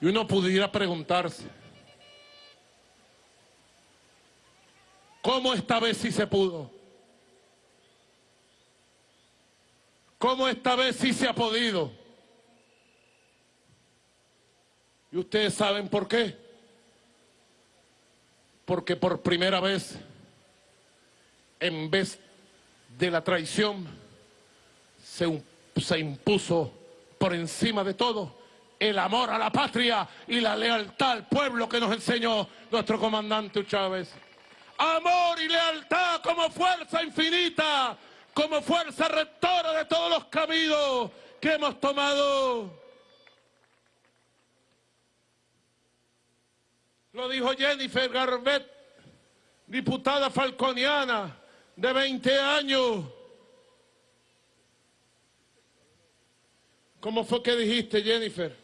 Y uno pudiera preguntarse, ¿cómo esta vez sí se pudo? ¿Cómo esta vez sí se ha podido? ¿Y ustedes saben por qué? Porque por primera vez, en vez de la traición, se se impuso por encima de todo el amor a la patria y la lealtad al pueblo que nos enseñó nuestro comandante Chávez. amor y lealtad como fuerza infinita, como fuerza rectora de todos los caminos que hemos tomado. Lo dijo Jennifer Garbet, diputada falconiana de 20 años. ¿Cómo fue que dijiste, Jennifer?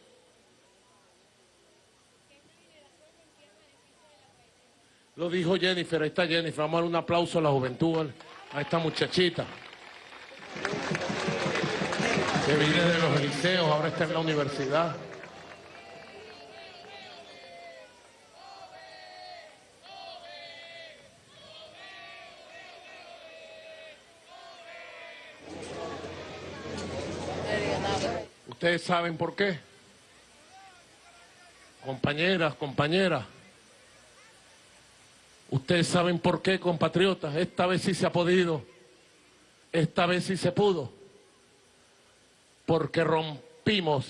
Lo dijo Jennifer, ahí está Jennifer. Vamos a dar un aplauso a la juventud, a esta muchachita. Que viene de los liceos, ahora está en la universidad. Ustedes saben por qué. Compañeras, compañeras. Ustedes saben por qué, compatriotas. Esta vez sí se ha podido. Esta vez sí se pudo. Porque rompimos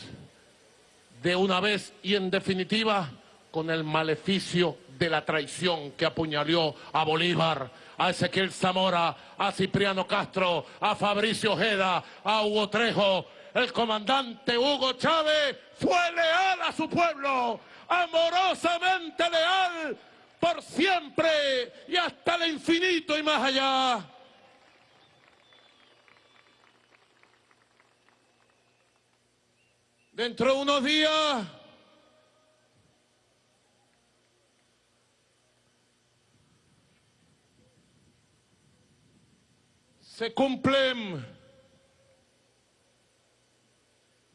de una vez y en definitiva con el maleficio de la traición que apuñaló a Bolívar, a Ezequiel Zamora, a Cipriano Castro, a Fabricio Ojeda, a Hugo Trejo, el comandante Hugo Chávez fue leal a su pueblo, amorosamente leal por siempre y hasta el infinito y más allá. Dentro de unos días se cumplen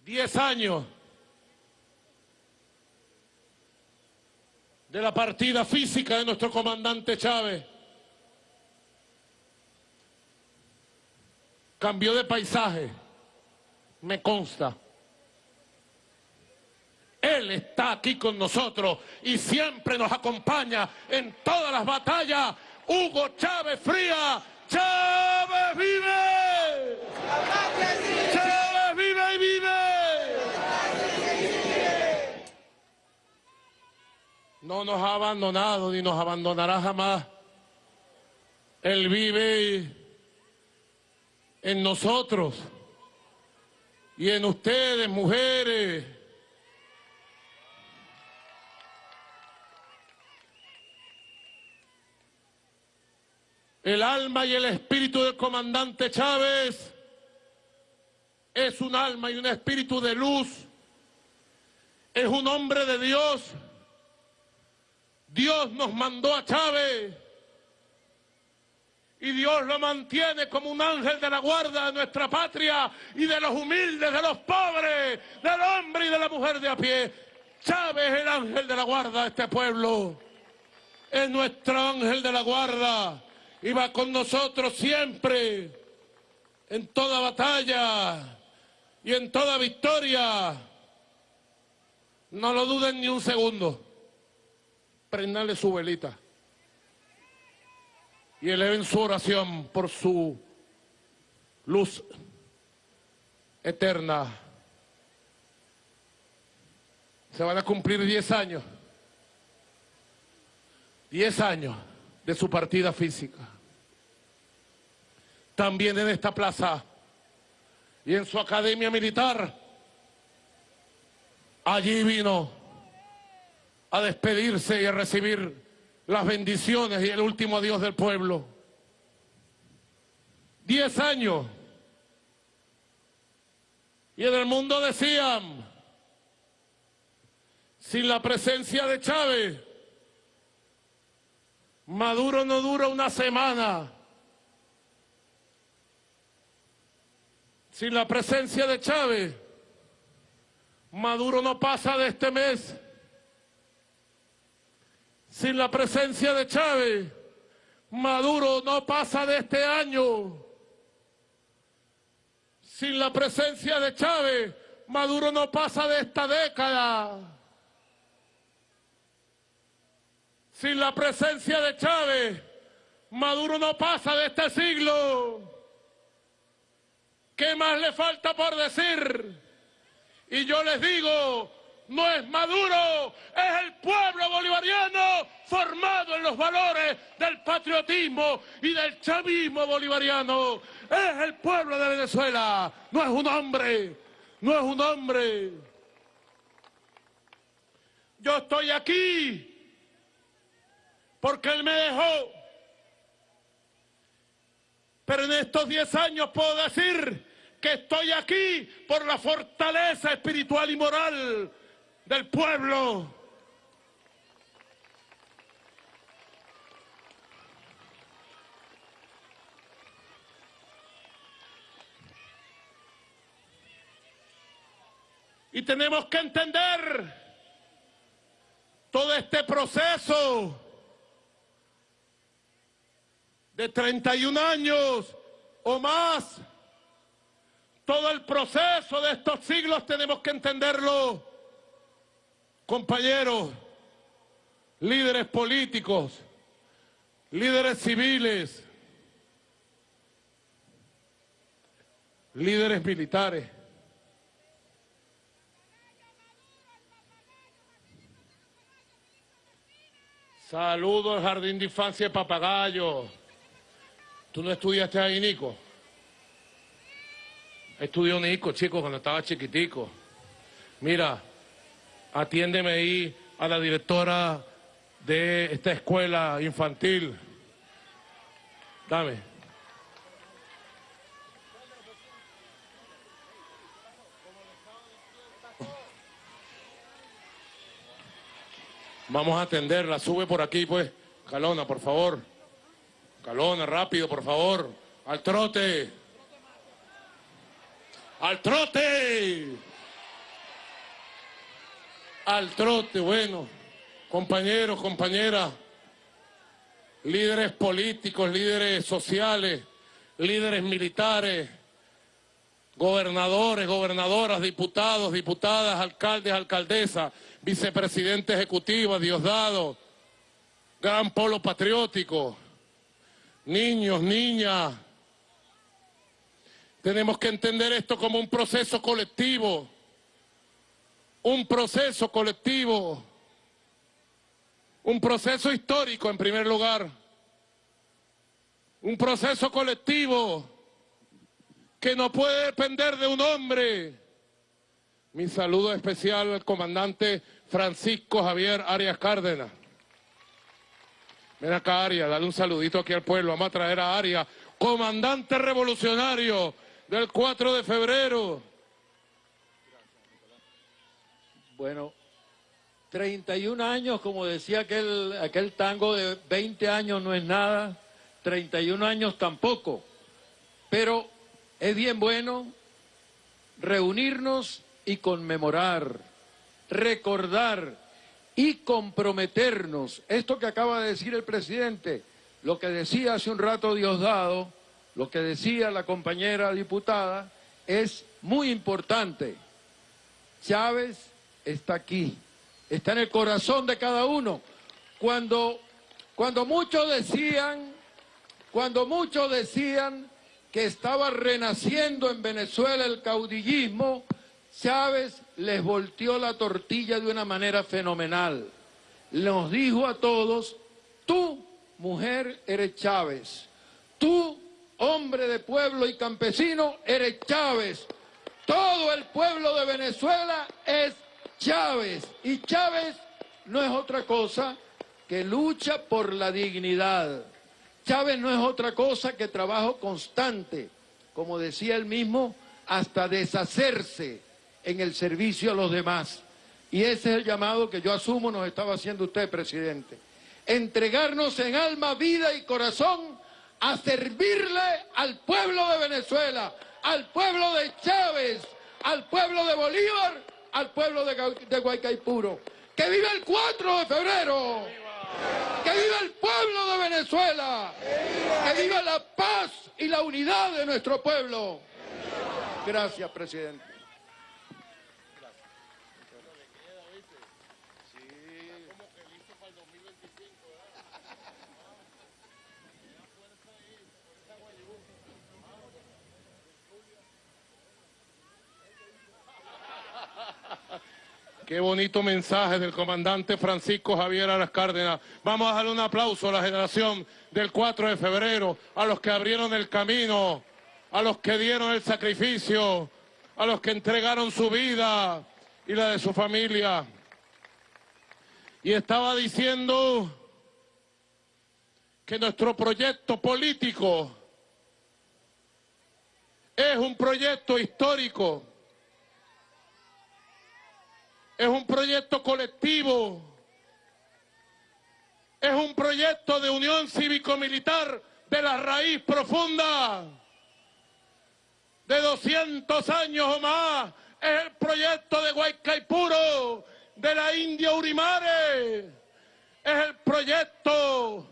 10 años de la partida física de nuestro comandante Chávez. Cambió de paisaje, me consta. Él está aquí con nosotros y siempre nos acompaña en todas las batallas. Hugo Chávez Fría, Chávez vive y vive. No nos ha abandonado ni nos abandonará jamás. Él vive en nosotros y en ustedes, mujeres. El alma y el espíritu del comandante Chávez es un alma y un espíritu de luz. Es un hombre de Dios Dios nos mandó a Chávez y Dios lo mantiene como un ángel de la guarda de nuestra patria y de los humildes, de los pobres, del hombre y de la mujer de a pie. Chávez es el ángel de la guarda de este pueblo. Es nuestro ángel de la guarda y va con nosotros siempre, en toda batalla y en toda victoria. No lo duden ni un segundo prenderle su velita y eleven su oración por su luz eterna. Se van a cumplir 10 años, 10 años de su partida física. También en esta plaza y en su academia militar, allí vino a despedirse y a recibir las bendiciones y el último adiós del pueblo. Diez años. Y en el mundo decían, sin la presencia de Chávez, Maduro no dura una semana. Sin la presencia de Chávez, Maduro no pasa de este mes. Sin la presencia de Chávez, Maduro no pasa de este año. Sin la presencia de Chávez, Maduro no pasa de esta década. Sin la presencia de Chávez, Maduro no pasa de este siglo. ¿Qué más le falta por decir? Y yo les digo, no es Maduro, es el pueblo bolivariano formado en los valores del patriotismo y del chavismo bolivariano. Es el pueblo de Venezuela, no es un hombre, no es un hombre. Yo estoy aquí porque él me dejó. Pero en estos 10 años puedo decir que estoy aquí por la fortaleza espiritual y moral del pueblo. Y tenemos que entender todo este proceso de 31 años o más, todo el proceso de estos siglos tenemos que entenderlo, compañeros, líderes políticos, líderes civiles, líderes militares. Saludos al Jardín de Infancia de Papagayo. ¿Tú no estudiaste ahí, Nico? Estudió Nico, chico, cuando estaba chiquitico. Mira, atiéndeme ahí a la directora de esta escuela infantil. Dame. Vamos a atenderla. Sube por aquí, pues. Calona, por favor. Calona, rápido, por favor. Al trote. Al trote. Al trote, bueno. Compañeros, compañeras. Líderes políticos, líderes sociales, líderes militares, gobernadores, gobernadoras, diputados, diputadas, alcaldes, alcaldesas, vicepresidente ejecutivo, Diosdado, gran polo patriótico, niños, niñas. Tenemos que entender esto como un proceso colectivo, un proceso colectivo, un proceso histórico en primer lugar, un proceso colectivo que no puede depender de un hombre. Mi saludo especial al comandante Francisco Javier Arias Cárdenas. Ven acá, Arias, dale un saludito aquí al pueblo. Vamos a traer a Arias, comandante revolucionario del 4 de febrero. Bueno, 31 años, como decía aquel, aquel tango de 20 años no es nada, 31 años tampoco. Pero es bien bueno reunirnos y conmemorar, recordar y comprometernos. Esto que acaba de decir el presidente, lo que decía hace un rato Diosdado, lo que decía la compañera diputada, es muy importante. Chávez está aquí, está en el corazón de cada uno. Cuando, cuando muchos decían, cuando muchos decían que estaba renaciendo en Venezuela el caudillismo, Chávez les volteó la tortilla de una manera fenomenal. Nos dijo a todos, tú, mujer, eres Chávez. Tú, hombre de pueblo y campesino, eres Chávez. Todo el pueblo de Venezuela es Chávez. Y Chávez no es otra cosa que lucha por la dignidad. Chávez no es otra cosa que trabajo constante, como decía él mismo, hasta deshacerse en el servicio a los demás. Y ese es el llamado que yo asumo nos estaba haciendo usted, presidente. Entregarnos en alma, vida y corazón a servirle al pueblo de Venezuela, al pueblo de Chávez, al pueblo de Bolívar, al pueblo de, de Guaycaipuro. ¡Que viva el 4 de febrero! ¡Que viva el pueblo de Venezuela! ¡Que viva la paz y la unidad de nuestro pueblo! Gracias, presidente. Qué bonito mensaje del comandante Francisco Javier Aras Cárdenas. Vamos a darle un aplauso a la generación del 4 de febrero, a los que abrieron el camino, a los que dieron el sacrificio, a los que entregaron su vida y la de su familia. Y estaba diciendo que nuestro proyecto político es un proyecto histórico es un proyecto colectivo, es un proyecto de unión cívico-militar de la raíz profunda, de 200 años o más, es el proyecto de Guaycaipuro, de la India Urimare, es el proyecto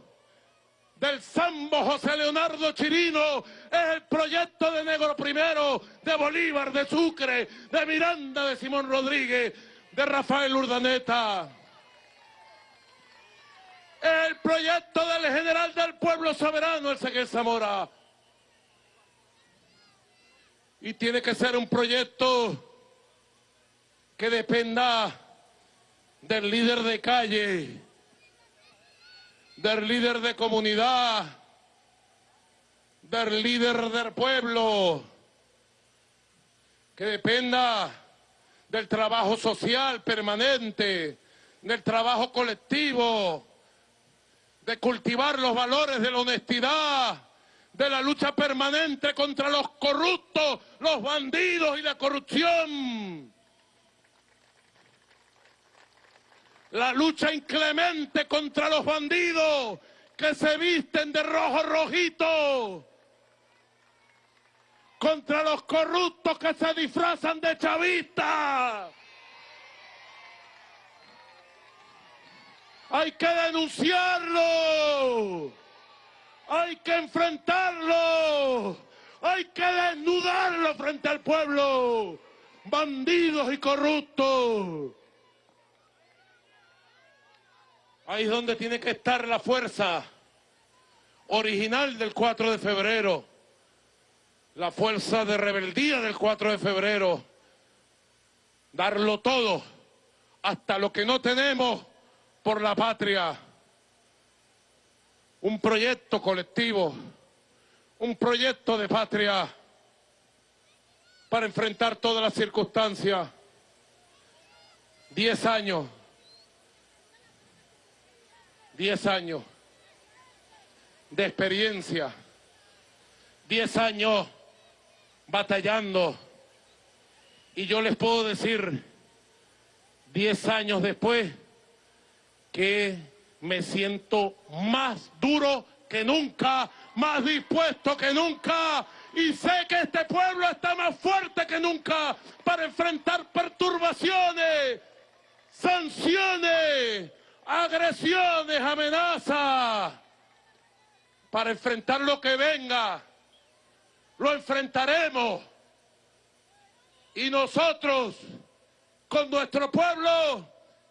del Sambo José Leonardo Chirino, es el proyecto de Negro Primero, de Bolívar, de Sucre, de Miranda, de Simón Rodríguez, de Rafael Urdaneta. El proyecto del general del pueblo soberano, el Seguel Zamora. Y tiene que ser un proyecto que dependa del líder de calle, del líder de comunidad, del líder del pueblo, que dependa del trabajo social permanente, del trabajo colectivo, de cultivar los valores de la honestidad, de la lucha permanente contra los corruptos, los bandidos y la corrupción. La lucha inclemente contra los bandidos que se visten de rojo rojito contra los corruptos que se disfrazan de chavistas. Hay que denunciarlo. Hay que enfrentarlo. Hay que desnudarlo frente al pueblo. Bandidos y corruptos. Ahí es donde tiene que estar la fuerza original del 4 de febrero la fuerza de rebeldía del 4 de febrero, darlo todo, hasta lo que no tenemos por la patria. Un proyecto colectivo, un proyecto de patria para enfrentar todas las circunstancias. Diez años, diez años de experiencia, diez años batallando. Y yo les puedo decir, diez años después, que me siento más duro que nunca, más dispuesto que nunca. Y sé que este pueblo está más fuerte que nunca para enfrentar perturbaciones, sanciones, agresiones, amenazas, para enfrentar lo que venga lo enfrentaremos. Y nosotros, con nuestro pueblo,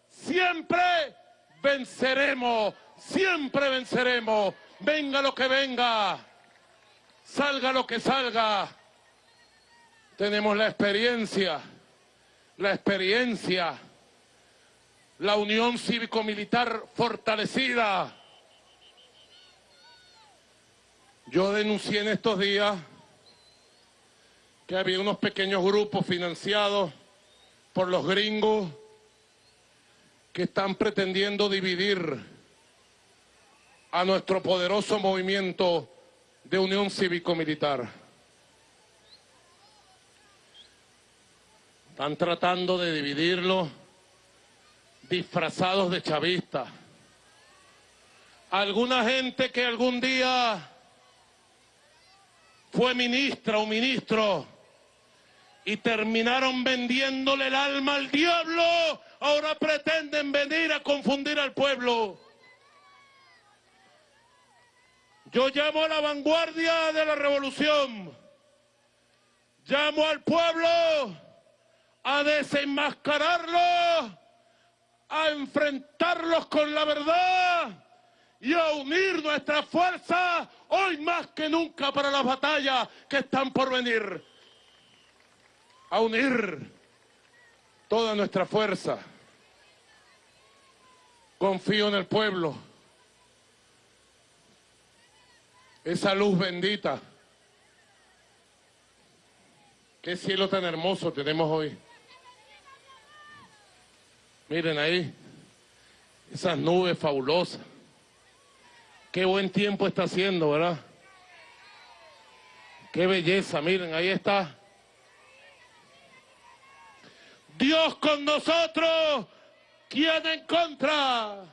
siempre venceremos, siempre venceremos. Venga lo que venga, salga lo que salga. Tenemos la experiencia, la experiencia, la unión cívico-militar fortalecida. Yo denuncié en estos días que había unos pequeños grupos financiados por los gringos que están pretendiendo dividir a nuestro poderoso movimiento de unión cívico-militar. Están tratando de dividirlo disfrazados de chavistas. Alguna gente que algún día fue ministra o ministro y terminaron vendiéndole el alma al diablo, ahora pretenden venir a confundir al pueblo. Yo llamo a la vanguardia de la revolución, llamo al pueblo a desenmascararlos, a enfrentarlos con la verdad y a unir nuestra fuerza hoy más que nunca para las batallas que están por venir a unir toda nuestra fuerza confío en el pueblo. Esa luz bendita. Qué cielo tan hermoso tenemos hoy. Miren ahí, esas nubes fabulosas. Qué buen tiempo está haciendo, ¿verdad? Qué belleza, miren, ahí está. Dios con nosotros, ¿quién en contra?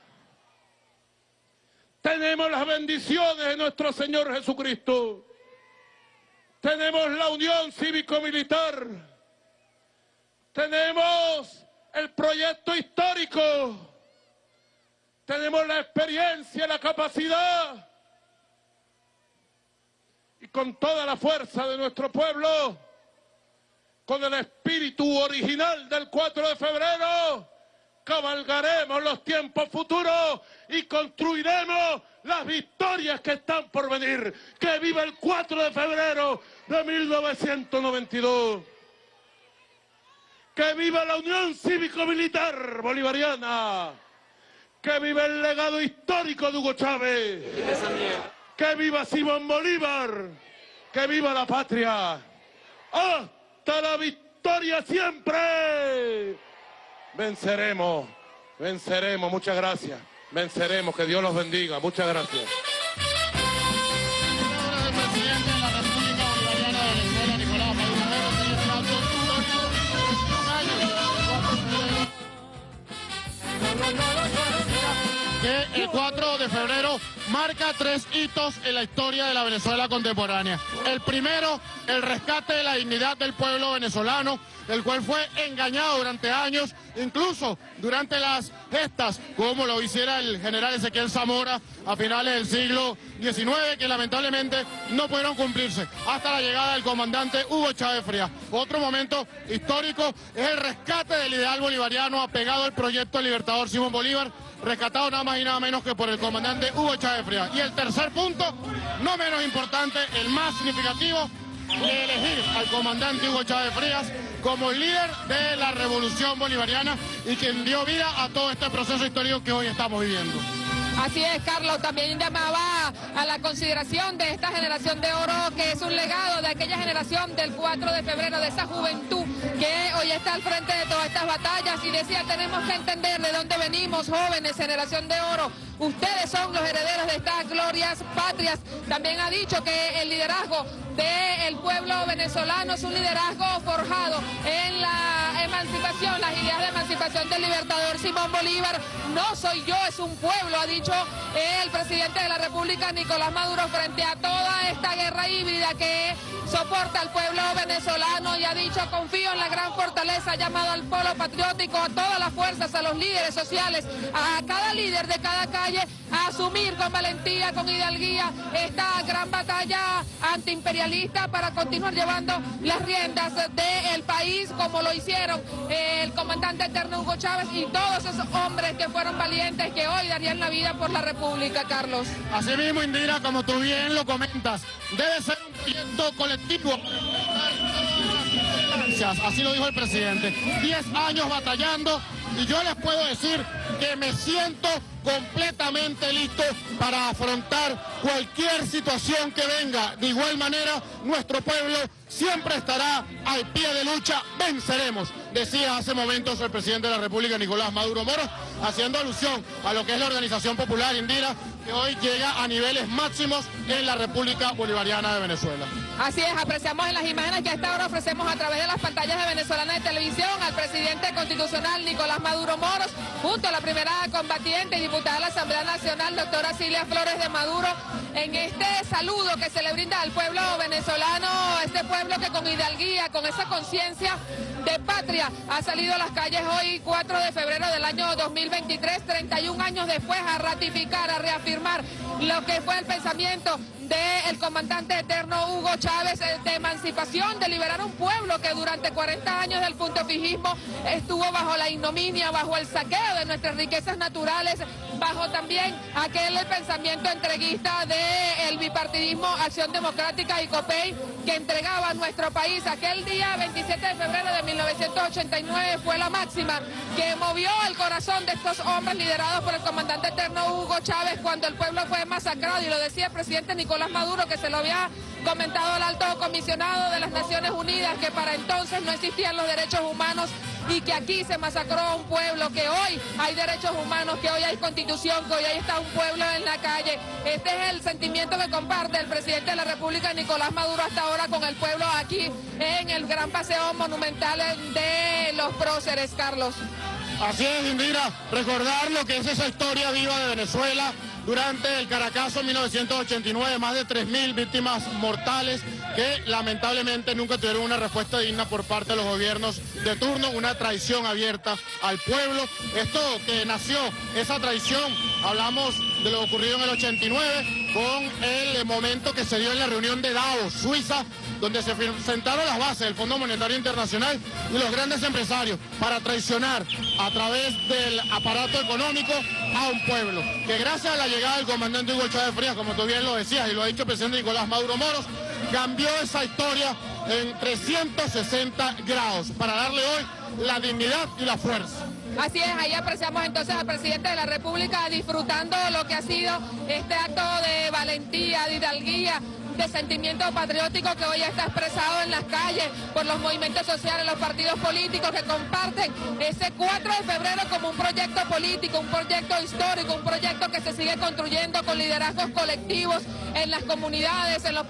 Tenemos las bendiciones de nuestro Señor Jesucristo. Tenemos la unión cívico-militar. Tenemos el proyecto histórico. Tenemos la experiencia, la capacidad. Y con toda la fuerza de nuestro pueblo, con el espíritu original del 4 de febrero, cabalgaremos los tiempos futuros y construiremos las victorias que están por venir. Que viva el 4 de febrero de 1992. Que viva la Unión Cívico-Militar Bolivariana. Que viva el legado histórico de Hugo Chávez. Que viva Simón Bolívar. Que viva la patria. La victoria siempre. Venceremos, venceremos. Muchas gracias. Venceremos. Que Dios los bendiga. Muchas gracias. el 4 de febrero marca tres hitos en la historia de la Venezuela contemporánea. El primero, el rescate de la dignidad del pueblo venezolano, el cual fue engañado durante años, incluso durante las gestas, como lo hiciera el general Ezequiel Zamora a finales del siglo XIX, que lamentablemente no pudieron cumplirse hasta la llegada del comandante Hugo Chávez Frías. Otro momento histórico es el rescate del ideal bolivariano apegado al proyecto Libertador Simón Bolívar, rescatado nada más y nada menos que por el comandante Hugo Chávez Frías. Y el tercer punto, no menos importante, el más significativo, de elegir al comandante Hugo Chávez Frías como el líder de la revolución bolivariana y quien dio vida a todo este proceso histórico que hoy estamos viviendo. Así es, Carlos, también llamaba a la consideración de esta generación de oro, que es un legado de aquella generación del 4 de febrero, de esa juventud que hoy está al frente de todas estas batallas y decía, tenemos que entender de dónde venimos, jóvenes, generación de oro, ustedes son los herederos de estas glorias patrias. También ha dicho que el liderazgo del pueblo venezolano es un liderazgo forjado en la emancipación, las ideas de emancipación del libertador Simón Bolívar. No soy yo, es un pueblo, ha dicho el presidente de la República, Nicolás Maduro, frente a toda esta guerra híbrida que soporta al pueblo venezolano y ha dicho, confío en la gran fortaleza, ha llamado al pueblo patriótico, a todas las fuerzas, a los líderes sociales, a cada líder de cada calle, a asumir con valentía, con hidalguía, esta gran batalla antiimperialista para continuar llevando las riendas del país como lo hicieron el comandante eterno Hugo Chávez y todos esos hombres que fueron valientes que hoy darían la vida por la República, Carlos. Así mismo, Indira, como tú bien lo comentas, debe ser un proyecto colectivo. Así lo dijo el presidente. Diez años batallando y yo les puedo decir que me siento completamente listo para afrontar cualquier situación que venga. De igual manera, nuestro pueblo siempre estará al pie de lucha, venceremos, decía hace momentos el presidente de la República, Nicolás Maduro Moros, haciendo alusión a lo que es la Organización Popular Indira, que hoy llega a niveles máximos en la República Bolivariana de Venezuela. Así es, apreciamos en las imágenes que a esta hora ofrecemos a través de las pantallas de Venezolana de Televisión al presidente constitucional Nicolás Maduro Moros, junto a la primera combatiente y diputada de la Asamblea Nacional, doctora Silvia Flores de Maduro, en este saludo que se le brinda al pueblo venezolano, este pueblo que con hidalguía, con esa conciencia de patria, ha salido a las calles hoy 4 de febrero del año 2023, 31 años después, a ratificar, a reafirmar lo que fue el pensamiento del comandante eterno Hugo Chávez eh, de emancipación, de liberar un pueblo que durante 40 años del puntofijismo estuvo bajo la ignominia, bajo el saqueo de nuestras riquezas naturales, bajo también aquel pensamiento entreguista del bipartidismo bipartidismo Acción Democrática y COPEI que entregaba a nuestro país. Aquel día 27 de febrero de 1989 fue la máxima que movió el corazón de estos hombres liderados por el comandante eterno Hugo Chávez cuando el pueblo fue masacrado y lo decía el presidente Nicolás Maduro que se lo había comentado el alto comisionado de las Naciones Unidas que para entonces no existían los derechos humanos y que aquí se masacró a un pueblo, que hoy hay derechos humanos, que hoy hay constitución, que hoy ahí está un pueblo en la calle. Este es el sentimiento que comparte el presidente de la República, Nicolás Maduro, hasta ahora con el pueblo aquí en el gran paseo monumental de los próceres, Carlos. Así es, Indira, recordar lo que es esa historia viva de Venezuela durante el Caracazo 1989, más de 3.000 víctimas mortales que lamentablemente nunca tuvieron una respuesta digna por parte de los gobiernos de turno, una traición abierta al pueblo. Esto que nació, esa traición, hablamos de lo ocurrido en el 89 con el momento que se dio en la reunión de Davos, Suiza, donde se sentaron las bases del Fondo Monetario Internacional y los grandes empresarios para traicionar a través del aparato económico a un pueblo. Que gracias a la llegada del comandante Hugo Chávez Frías, como tú bien lo decías y lo ha dicho el presidente Nicolás Maduro Moros, cambió esa historia en 360 grados para darle hoy la dignidad y la fuerza. Así es, ahí apreciamos entonces al presidente de la República disfrutando lo que ha sido este acto de valentía, de hidalguía, de sentimiento patriótico que hoy está expresado en las calles por los movimientos sociales, los partidos políticos que comparten ese 4 de febrero como un proyecto político, un proyecto histórico, un proyecto que se sigue construyendo con liderazgos colectivos en las comunidades, en los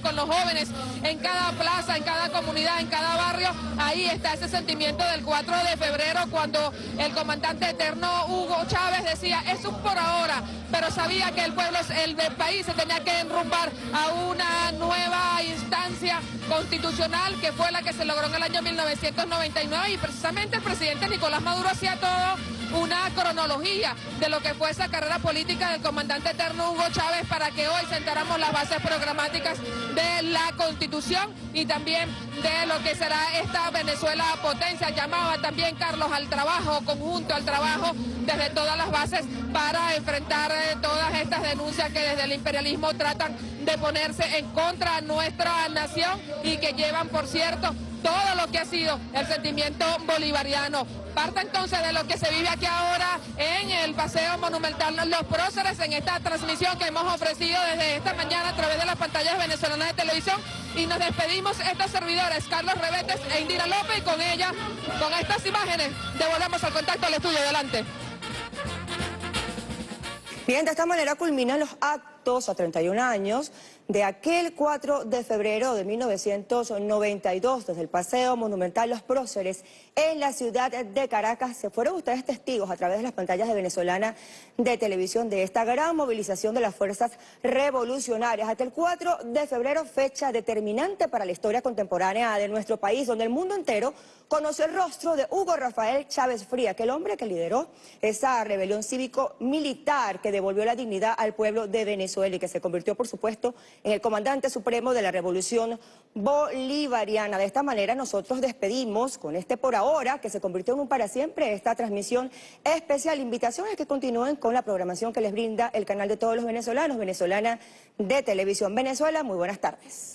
con los jóvenes, en cada plaza, en cada comunidad, en cada barrio, ahí está ese sentimiento del 4 de febrero cuando el comandante eterno Hugo Chávez decía, eso es por ahora, pero sabía que el pueblo, el del país se tenía que enrumbar a una nueva instancia constitucional que fue la que se logró en el año 1999 y precisamente el presidente Nicolás Maduro hacía todo una cronología de lo que fue esa carrera política del comandante eterno Hugo Chávez para que hoy sentáramos las bases programáticas de la constitución y también de lo que será esta Venezuela potencia. Llamaba también Carlos al trabajo, conjunto al trabajo desde todas las bases para enfrentar eh, todas estas denuncias que desde el imperialismo tratan de ponerse en contra de nuestra nación y que llevan, por cierto, todo lo que ha sido el sentimiento bolivariano. Parte entonces de lo que se vive aquí ahora en el Paseo Monumental Los Próceres, en esta transmisión que hemos ofrecido desde esta mañana a través de las pantallas venezolanas de televisión. Y nos despedimos estos servidores, Carlos Rebetes e Indira López, y con ella, con estas imágenes, devolvemos al contacto al estudio. Adelante. Bien, de esta manera culminan los actos a 31 años de aquel 4 de febrero de 1992 desde el Paseo Monumental Los Próceres en la ciudad de Caracas. Se fueron ustedes testigos a través de las pantallas de venezolana de televisión de esta gran movilización de las fuerzas revolucionarias. Aquel 4 de febrero, fecha determinante para la historia contemporánea de nuestro país, donde el mundo entero conoció el rostro de Hugo Rafael Chávez Fría, aquel hombre que lideró esa rebelión cívico-militar que devolvió la dignidad al pueblo de Venezuela y que se convirtió, por supuesto, en el comandante supremo de la revolución bolivariana. De esta manera nosotros despedimos con este por ahora, que se convirtió en un para siempre, esta transmisión especial. Invitación a que continúen con la programación que les brinda el canal de todos los venezolanos, venezolana de televisión Venezuela. Muy buenas tardes.